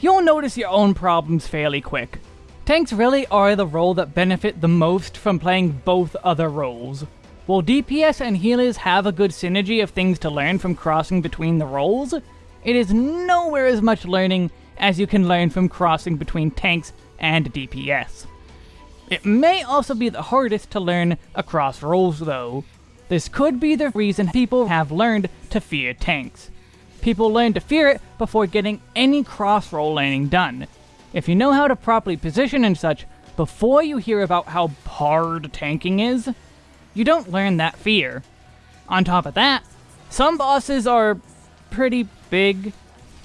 A: you'll notice your own problems fairly quick. Tanks really are the role that benefit the most from playing both other roles. While DPS and healers have a good synergy of things to learn from crossing between the roles, it is nowhere as much learning as you can learn from crossing between tanks and DPS. It may also be the hardest to learn across roles though. This could be the reason people have learned to fear tanks. People learn to fear it before getting any cross role learning done. If you know how to properly position and such before you hear about how hard tanking is, you don't learn that fear. On top of that, some bosses are pretty big.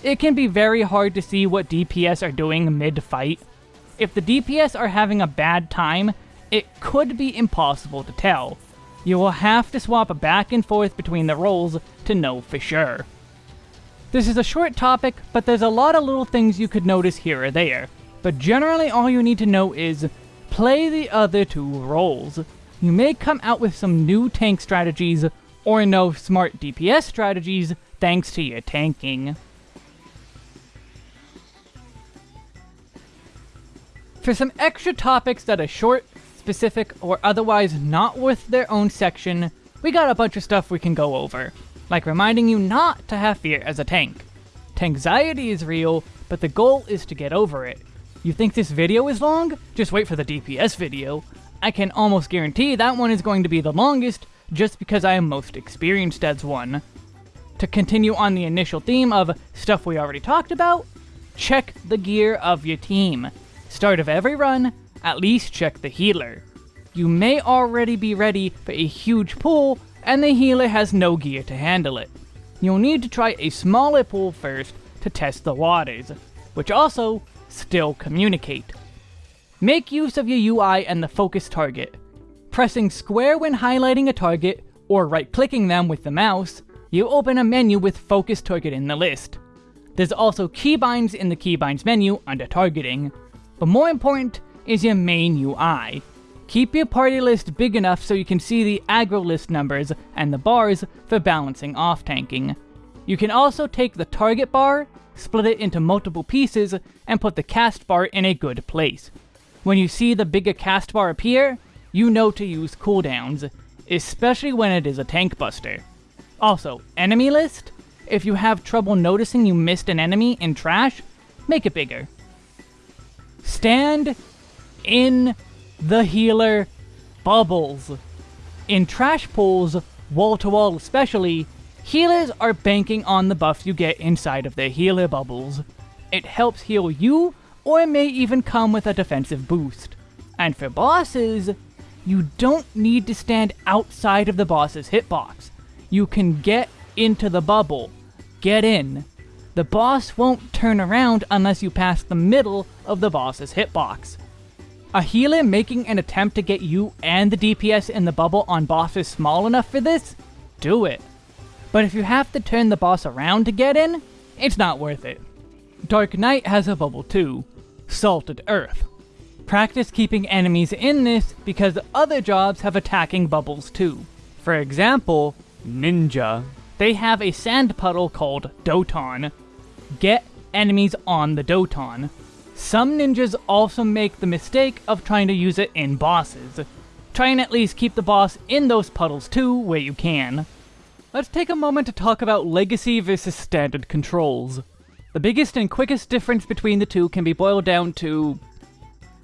A: It can be very hard to see what DPS are doing mid-fight. If the DPS are having a bad time, it could be impossible to tell. You will have to swap back and forth between the roles to know for sure. This is a short topic, but there's a lot of little things you could notice here or there. But generally all you need to know is, play the other two roles. You may come out with some new tank strategies, or know smart DPS strategies, thanks to your tanking. For some extra topics that are short, specific, or otherwise not worth their own section, we got a bunch of stuff we can go over, like reminding you not to have fear as a tank. Tankxiety is real, but the goal is to get over it. You think this video is long? Just wait for the DPS video. I can almost guarantee that one is going to be the longest, just because I am most experienced as one. To continue on the initial theme of stuff we already talked about, check the gear of your team. Start of every run, at least check the healer. You may already be ready for a huge pull, and the healer has no gear to handle it. You'll need to try a smaller pull first to test the waters, which also still communicate. Make use of your UI and the focus target. Pressing square when highlighting a target, or right-clicking them with the mouse, you open a menu with focus target in the list. There's also keybinds in the keybinds menu under targeting, but more important is your main UI. Keep your party list big enough so you can see the aggro list numbers and the bars for balancing off tanking. You can also take the target bar, split it into multiple pieces, and put the cast bar in a good place. When you see the bigger cast bar appear, you know to use cooldowns, especially when it is a tank buster. Also, enemy list? If you have trouble noticing you missed an enemy in trash, make it bigger. Stand in the healer bubbles. In trash pulls, wall-to-wall -wall especially, healers are banking on the buffs you get inside of their healer bubbles. It helps heal you, or it may even come with a defensive boost. And for bosses, you don't need to stand outside of the boss's hitbox. You can get into the bubble. Get in. The boss won't turn around unless you pass the middle of the boss's hitbox. A healer making an attempt to get you and the DPS in the bubble on bosses small enough for this? Do it. But if you have to turn the boss around to get in, it's not worth it. Dark Knight has a bubble too. Salted Earth. Practice keeping enemies in this because other jobs have attacking bubbles too. For example, Ninja. They have a sand puddle called Doton. Get enemies on the Doton. Some ninjas also make the mistake of trying to use it in bosses. Try and at least keep the boss in those puddles too, where you can. Let's take a moment to talk about legacy versus standard controls. The biggest and quickest difference between the two can be boiled down to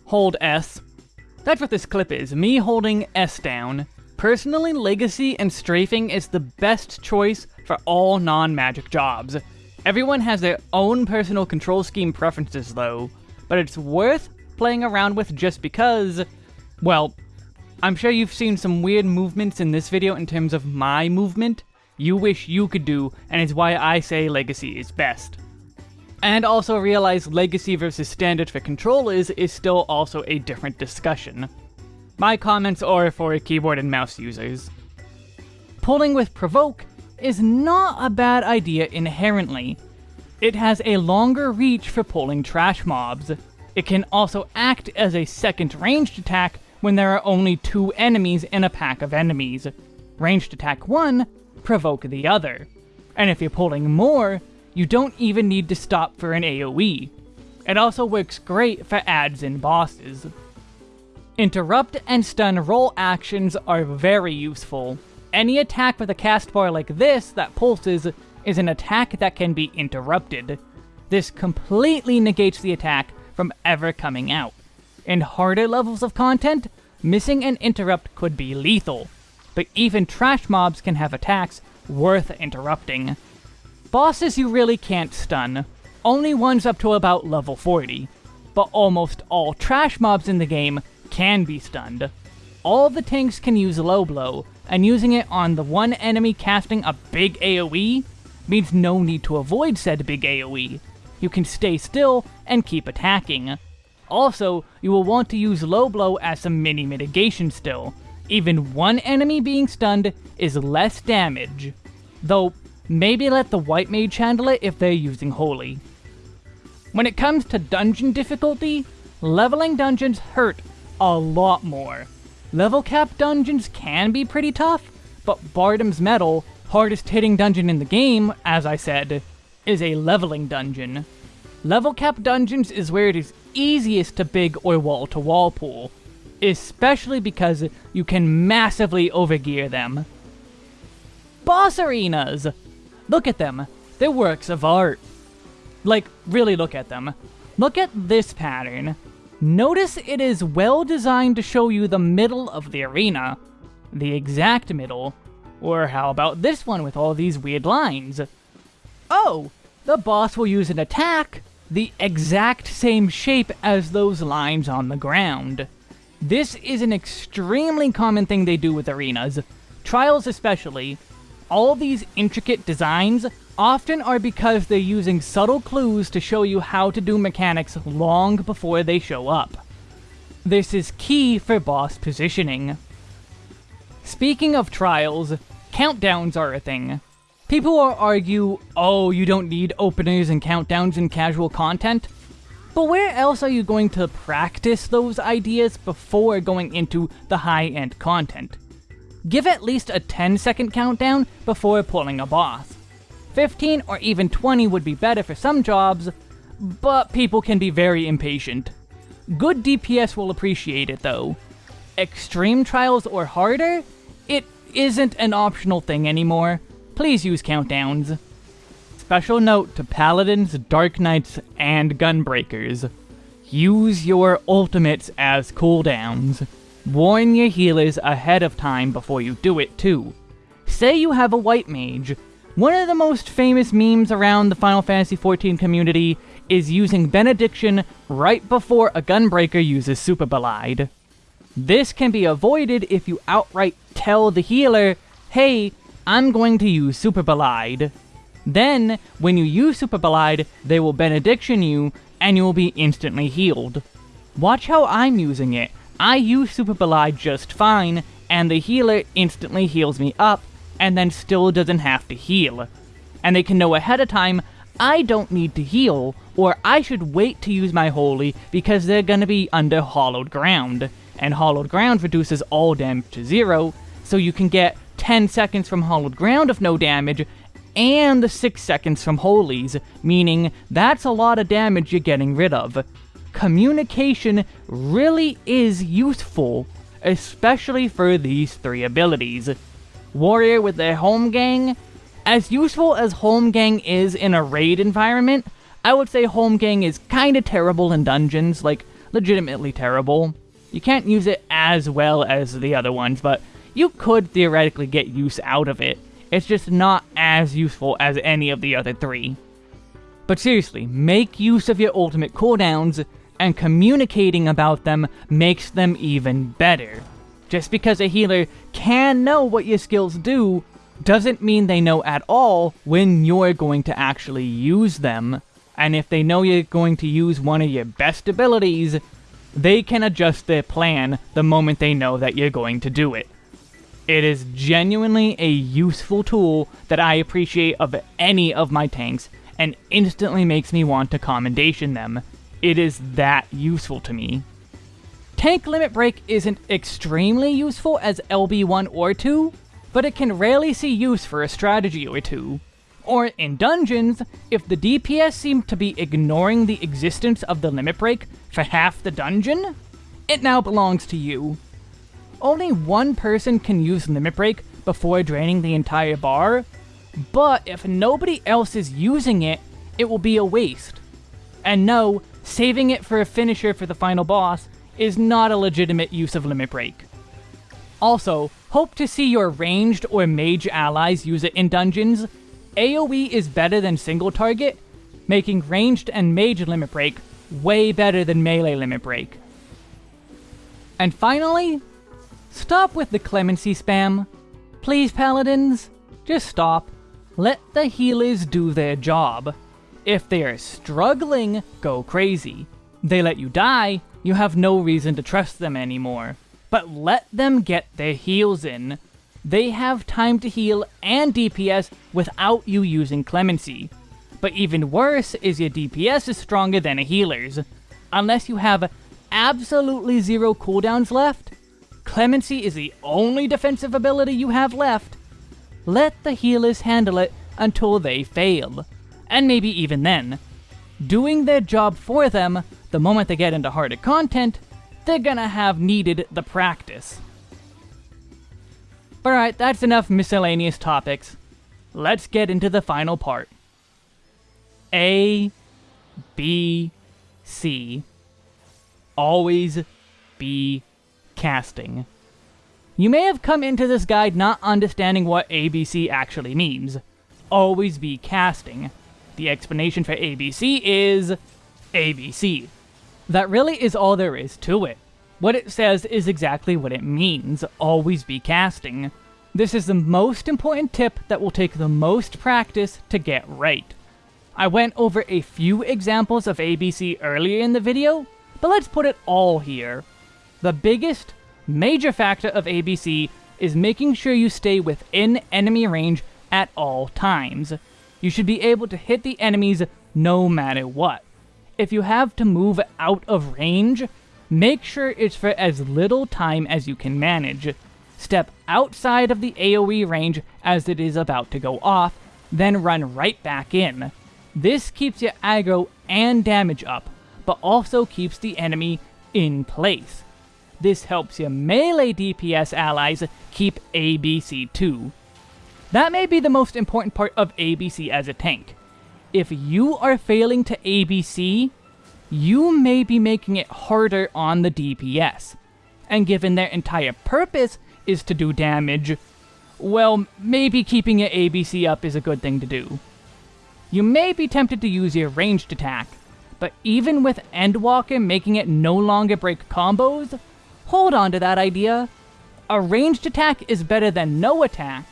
A: hold S. That's what this clip is, me holding S down. Personally, Legacy and Strafing is the best choice for all non-magic jobs. Everyone has their own personal control scheme preferences though, but it's worth playing around with just because, well, I'm sure you've seen some weird movements in this video in terms of my movement you wish you could do, and it's why I say Legacy is best. And also realize legacy versus standard for controllers is still also a different discussion. My comments are for keyboard and mouse users. Pulling with Provoke is not a bad idea inherently. It has a longer reach for pulling trash mobs. It can also act as a second ranged attack when there are only two enemies in a pack of enemies. Ranged attack 1, provoke the other. And if you're pulling more, you don't even need to stop for an AoE. It also works great for ads and bosses. Interrupt and stun roll actions are very useful. Any attack with a cast bar like this that pulses is an attack that can be interrupted. This completely negates the attack from ever coming out. In harder levels of content, missing an interrupt could be lethal, but even trash mobs can have attacks worth interrupting. Bosses you really can't stun, only ones up to about level 40, but almost all trash mobs in the game can be stunned. All the tanks can use low blow, and using it on the one enemy casting a big AoE means no need to avoid said big AoE. You can stay still and keep attacking. Also, you will want to use low blow as some mini mitigation still. Even one enemy being stunned is less damage. Though, maybe let the white mage handle it if they're using holy. When it comes to dungeon difficulty, leveling dungeons hurt a lot more. Level cap dungeons can be pretty tough, but Bardam's Mettle, hardest hitting dungeon in the game, as I said, is a leveling dungeon. Level cap dungeons is where it is easiest to big or wall to wall pull, especially because you can massively overgear them. Boss arenas! Look at them, they're works of art. Like, really look at them. Look at this pattern. Notice it is well designed to show you the middle of the arena. The exact middle. Or how about this one with all these weird lines? Oh, the boss will use an attack the exact same shape as those lines on the ground. This is an extremely common thing they do with arenas, trials especially. All these intricate designs often are because they're using subtle clues to show you how to do mechanics long before they show up. This is key for boss positioning. Speaking of trials, countdowns are a thing. People will argue, oh, you don't need openers and countdowns in casual content. But where else are you going to practice those ideas before going into the high-end content? Give at least a 10 second countdown before pulling a boss. 15 or even 20 would be better for some jobs, but people can be very impatient. Good DPS will appreciate it though. Extreme trials or harder? Isn't an optional thing anymore. Please use countdowns. Special note to Paladins, Dark Knights, and Gunbreakers. Use your ultimates as cooldowns. Warn your healers ahead of time before you do it too. Say you have a white mage. One of the most famous memes around the Final Fantasy XIV community is using Benediction right before a Gunbreaker uses Superbolide. This can be avoided if you outright tell the healer, hey, I'm going to use Superbolide. Then, when you use Superbolide, they will Benediction you, and you will be instantly healed. Watch how I'm using it. I use Superbolide just fine, and the healer instantly heals me up, and then still doesn't have to heal. And they can know ahead of time, I don't need to heal, or I should wait to use my Holy because they're gonna be under Hallowed Ground. And Hallowed Ground reduces all damage to zero, so you can get 10 seconds from Hallowed Ground of no damage, and the 6 seconds from Holies, meaning that's a lot of damage you're getting rid of. Communication really is useful, especially for these three abilities. Warrior with their Holmgang, as useful as Holmgang is in a raid environment, I would say Holmgang is kinda terrible in dungeons, like, legitimately terrible. You can't use it as well as the other ones, but you could theoretically get use out of it. It's just not as useful as any of the other three. But seriously, make use of your ultimate cooldowns, and communicating about them makes them even better. Just because a healer can know what your skills do, doesn't mean they know at all when you're going to actually use them. And if they know you're going to use one of your best abilities, they can adjust their plan the moment they know that you're going to do it. It is genuinely a useful tool that I appreciate of any of my tanks, and instantly makes me want to commendation them. It is that useful to me. Tank Limit Break isn't extremely useful as LB1 or 2, but it can rarely see use for a strategy or two. Or in dungeons, if the DPS seem to be ignoring the existence of the limit break for half the dungeon, it now belongs to you only one person can use Limit Break before draining the entire bar, but if nobody else is using it, it will be a waste. And no, saving it for a finisher for the final boss is not a legitimate use of Limit Break. Also, hope to see your ranged or mage allies use it in dungeons. AoE is better than single target, making ranged and mage limit break way better than melee limit break. And finally, stop with the clemency spam. Please, paladins, just stop. Let the healers do their job. If they are struggling, go crazy. They let you die, you have no reason to trust them anymore. But let them get their heals in. They have time to heal and DPS without you using clemency. But even worse is your DPS is stronger than a healer's. Unless you have absolutely zero cooldowns left, Clemency is the only defensive ability you have left. Let the healers handle it until they fail. And maybe even then. Doing their job for them, the moment they get into harder content, they're gonna have needed the practice. Alright, that's enough miscellaneous topics. Let's get into the final part. A, B, C. Always be casting. You may have come into this guide not understanding what ABC actually means. Always be casting. The explanation for ABC is ABC. That really is all there is to it. What it says is exactly what it means, always be casting. This is the most important tip that will take the most practice to get right. I went over a few examples of ABC earlier in the video, but let's put it all here. The biggest, major factor of ABC is making sure you stay within enemy range at all times. You should be able to hit the enemies no matter what. If you have to move out of range, make sure it's for as little time as you can manage. Step outside of the AoE range as it is about to go off, then run right back in. This keeps your aggro and damage up, but also keeps the enemy in place. This helps your melee DPS allies keep ABC too. That may be the most important part of ABC as a tank. If you are failing to ABC, you may be making it harder on the DPS. And given their entire purpose is to do damage, well, maybe keeping your ABC up is a good thing to do. You may be tempted to use your ranged attack, but even with Endwalker making it no longer break combos, hold on to that idea. A ranged attack is better than no attack,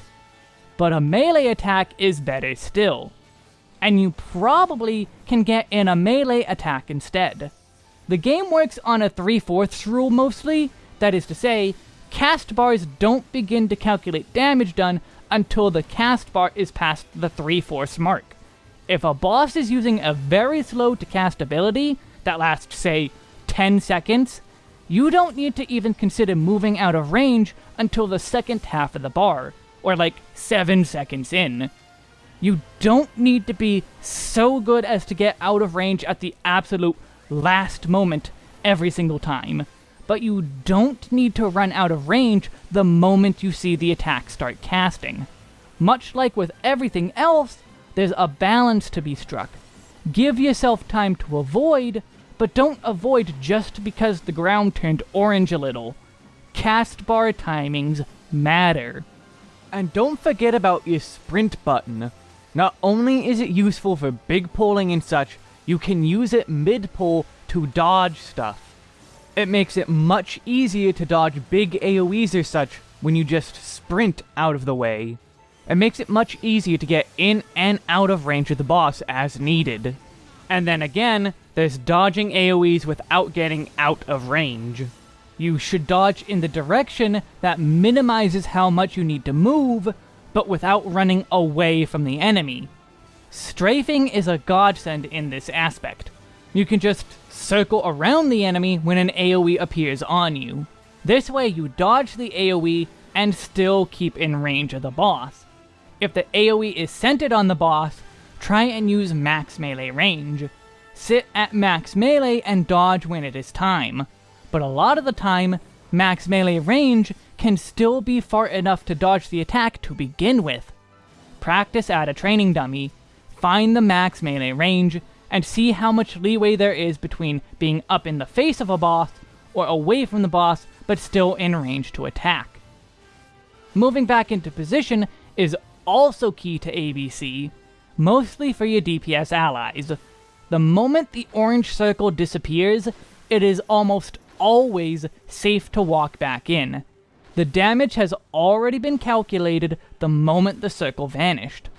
A: but a melee attack is better still. And you probably can get in a melee attack instead. The game works on a 3 fourths rule mostly, that is to say, cast bars don't begin to calculate damage done until the cast bar is past the 3 fourths mark. If a boss is using a very slow to cast ability that lasts, say, 10 seconds, you don't need to even consider moving out of range until the second half of the bar, or like 7 seconds in. You don't need to be so good as to get out of range at the absolute last moment every single time, but you don't need to run out of range the moment you see the attack start casting. Much like with everything else, there's a balance to be struck. Give yourself time to avoid, but don't avoid just because the ground turned orange a little. Cast bar timings matter. And don't forget about your sprint button. Not only is it useful for big pulling and such, you can use it mid-pull to dodge stuff. It makes it much easier to dodge big AoEs or such when you just sprint out of the way. It makes it much easier to get in and out of range of the boss as needed. And then again, there's dodging AoEs without getting out of range. You should dodge in the direction that minimizes how much you need to move, but without running away from the enemy. Strafing is a godsend in this aspect. You can just circle around the enemy when an AoE appears on you. This way you dodge the AoE and still keep in range of the boss. If the AoE is centered on the boss, try and use max melee range. Sit at max melee and dodge when it is time. But a lot of the time, max melee range can still be far enough to dodge the attack to begin with. Practice at a training dummy, find the max melee range, and see how much leeway there is between being up in the face of a boss or away from the boss but still in range to attack. Moving back into position is also key to ABC, mostly for your DPS allies. The moment the orange circle disappears, it is almost always safe to walk back in. The damage has already been calculated the moment the circle vanished.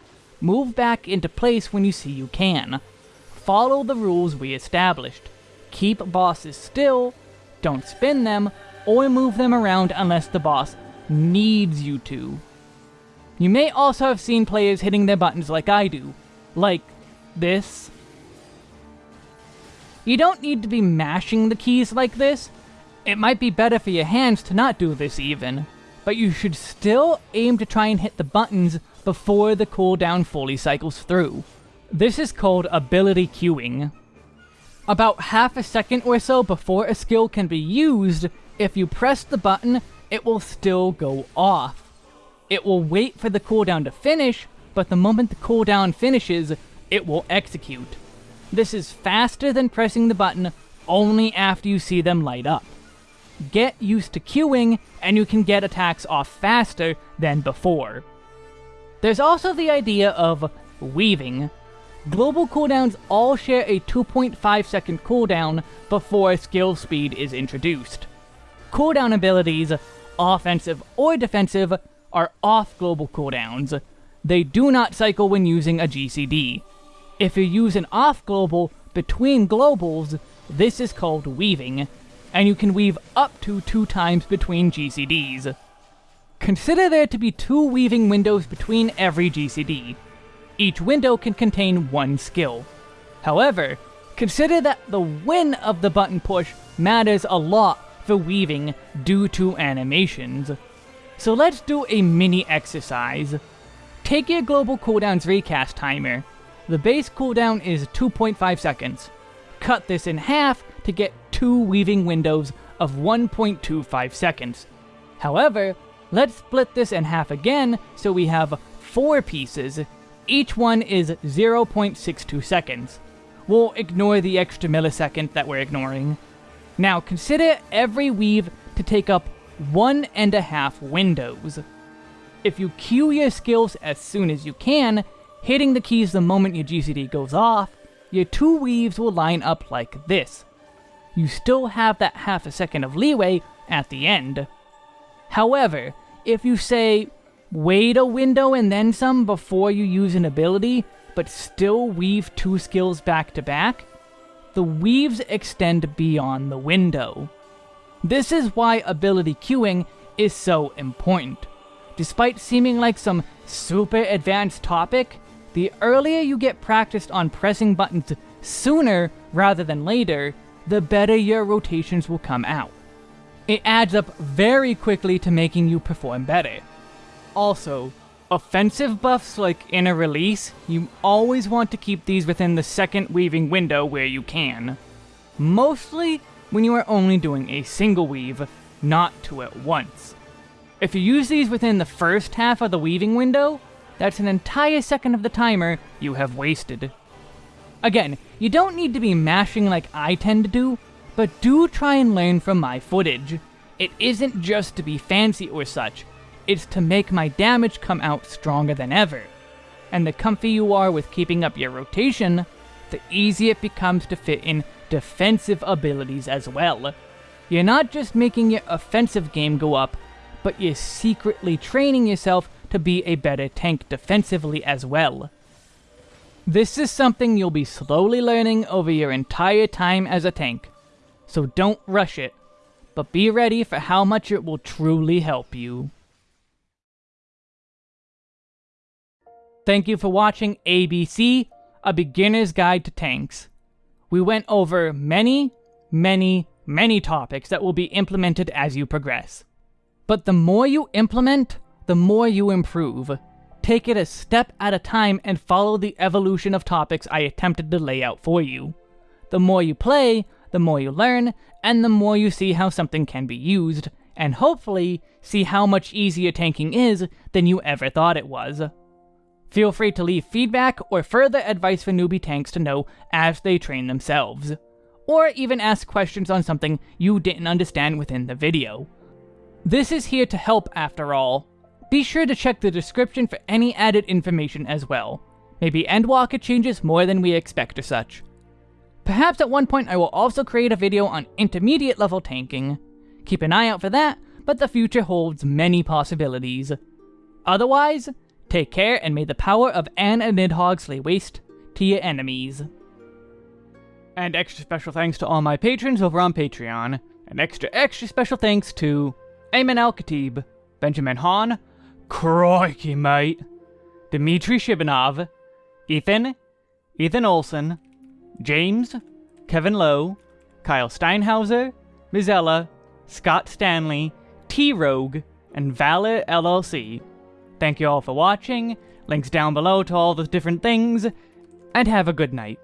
A: Move back into place when you see you can. Follow the rules we established. Keep bosses still, don't spin them, or move them around unless the boss needs you to. You may also have seen players hitting their buttons like I do, like this. You don't need to be mashing the keys like this. It might be better for your hands to not do this even, but you should still aim to try and hit the buttons before the cooldown fully cycles through. This is called ability queuing. About half a second or so before a skill can be used, if you press the button, it will still go off. It will wait for the cooldown to finish, but the moment the cooldown finishes, it will execute. This is faster than pressing the button only after you see them light up. Get used to queuing, and you can get attacks off faster than before. There's also the idea of weaving. Global cooldowns all share a 2.5 second cooldown before skill speed is introduced. Cooldown abilities, offensive or defensive, are off global cooldowns. They do not cycle when using a GCD. If you use an off global between globals, this is called weaving, and you can weave up to two times between GCDs. Consider there to be two weaving windows between every GCD. Each window can contain one skill. However, consider that the when of the button push matters a lot for weaving due to animations. So let's do a mini exercise. Take your global cooldowns recast timer. The base cooldown is 2.5 seconds. Cut this in half to get two weaving windows of 1.25 seconds. However, Let's split this in half again, so we have four pieces. Each one is 0.62 seconds. We'll ignore the extra millisecond that we're ignoring. Now consider every weave to take up one and a half windows. If you queue your skills as soon as you can, hitting the keys the moment your GCD goes off, your two weaves will line up like this. You still have that half a second of leeway at the end. However, if you say, wait a window and then some before you use an ability, but still weave two skills back to back, the weaves extend beyond the window. This is why ability queuing is so important. Despite seeming like some super advanced topic, the earlier you get practiced on pressing buttons sooner rather than later, the better your rotations will come out. It adds up very quickly to making you perform better. Also, offensive buffs like Inner Release, you always want to keep these within the second weaving window where you can. Mostly when you are only doing a single weave, not two at once. If you use these within the first half of the weaving window, that's an entire second of the timer you have wasted. Again, you don't need to be mashing like I tend to do, but do try and learn from my footage. It isn't just to be fancy or such, it's to make my damage come out stronger than ever. And the comfy you are with keeping up your rotation, the easier it becomes to fit in defensive abilities as well. You're not just making your offensive game go up, but you're secretly training yourself to be a better tank defensively as well. This is something you'll be slowly learning over your entire time as a tank, so don't rush it, but be ready for how much it will truly help you. Thank you for watching ABC, A Beginner's Guide to Tanks. We went over many, many, many topics that will be implemented as you progress. But the more you implement, the more you improve. Take it a step at a time and follow the evolution of topics I attempted to lay out for you. The more you play, the more you learn, and the more you see how something can be used, and hopefully see how much easier tanking is than you ever thought it was. Feel free to leave feedback or further advice for newbie tanks to know as they train themselves. Or even ask questions on something you didn't understand within the video. This is here to help after all. Be sure to check the description for any added information as well. Maybe Endwalker changes more than we expect or such. Perhaps at one point I will also create a video on intermediate level tanking. Keep an eye out for that, but the future holds many possibilities. Otherwise, take care and may the power of Anne and Nidhogg lay waste to your enemies. And extra special thanks to all my patrons over on Patreon. And extra extra special thanks to Ayman Al-Khatib, Benjamin Hahn, Crikey mate, Dmitry Shibanov, Ethan, Ethan Olson, James, Kevin Lowe, Kyle Steinhauser, Mizella, Scott Stanley, T-Rogue, and Valor LLC. Thank you all for watching, links down below to all the different things, and have a good night.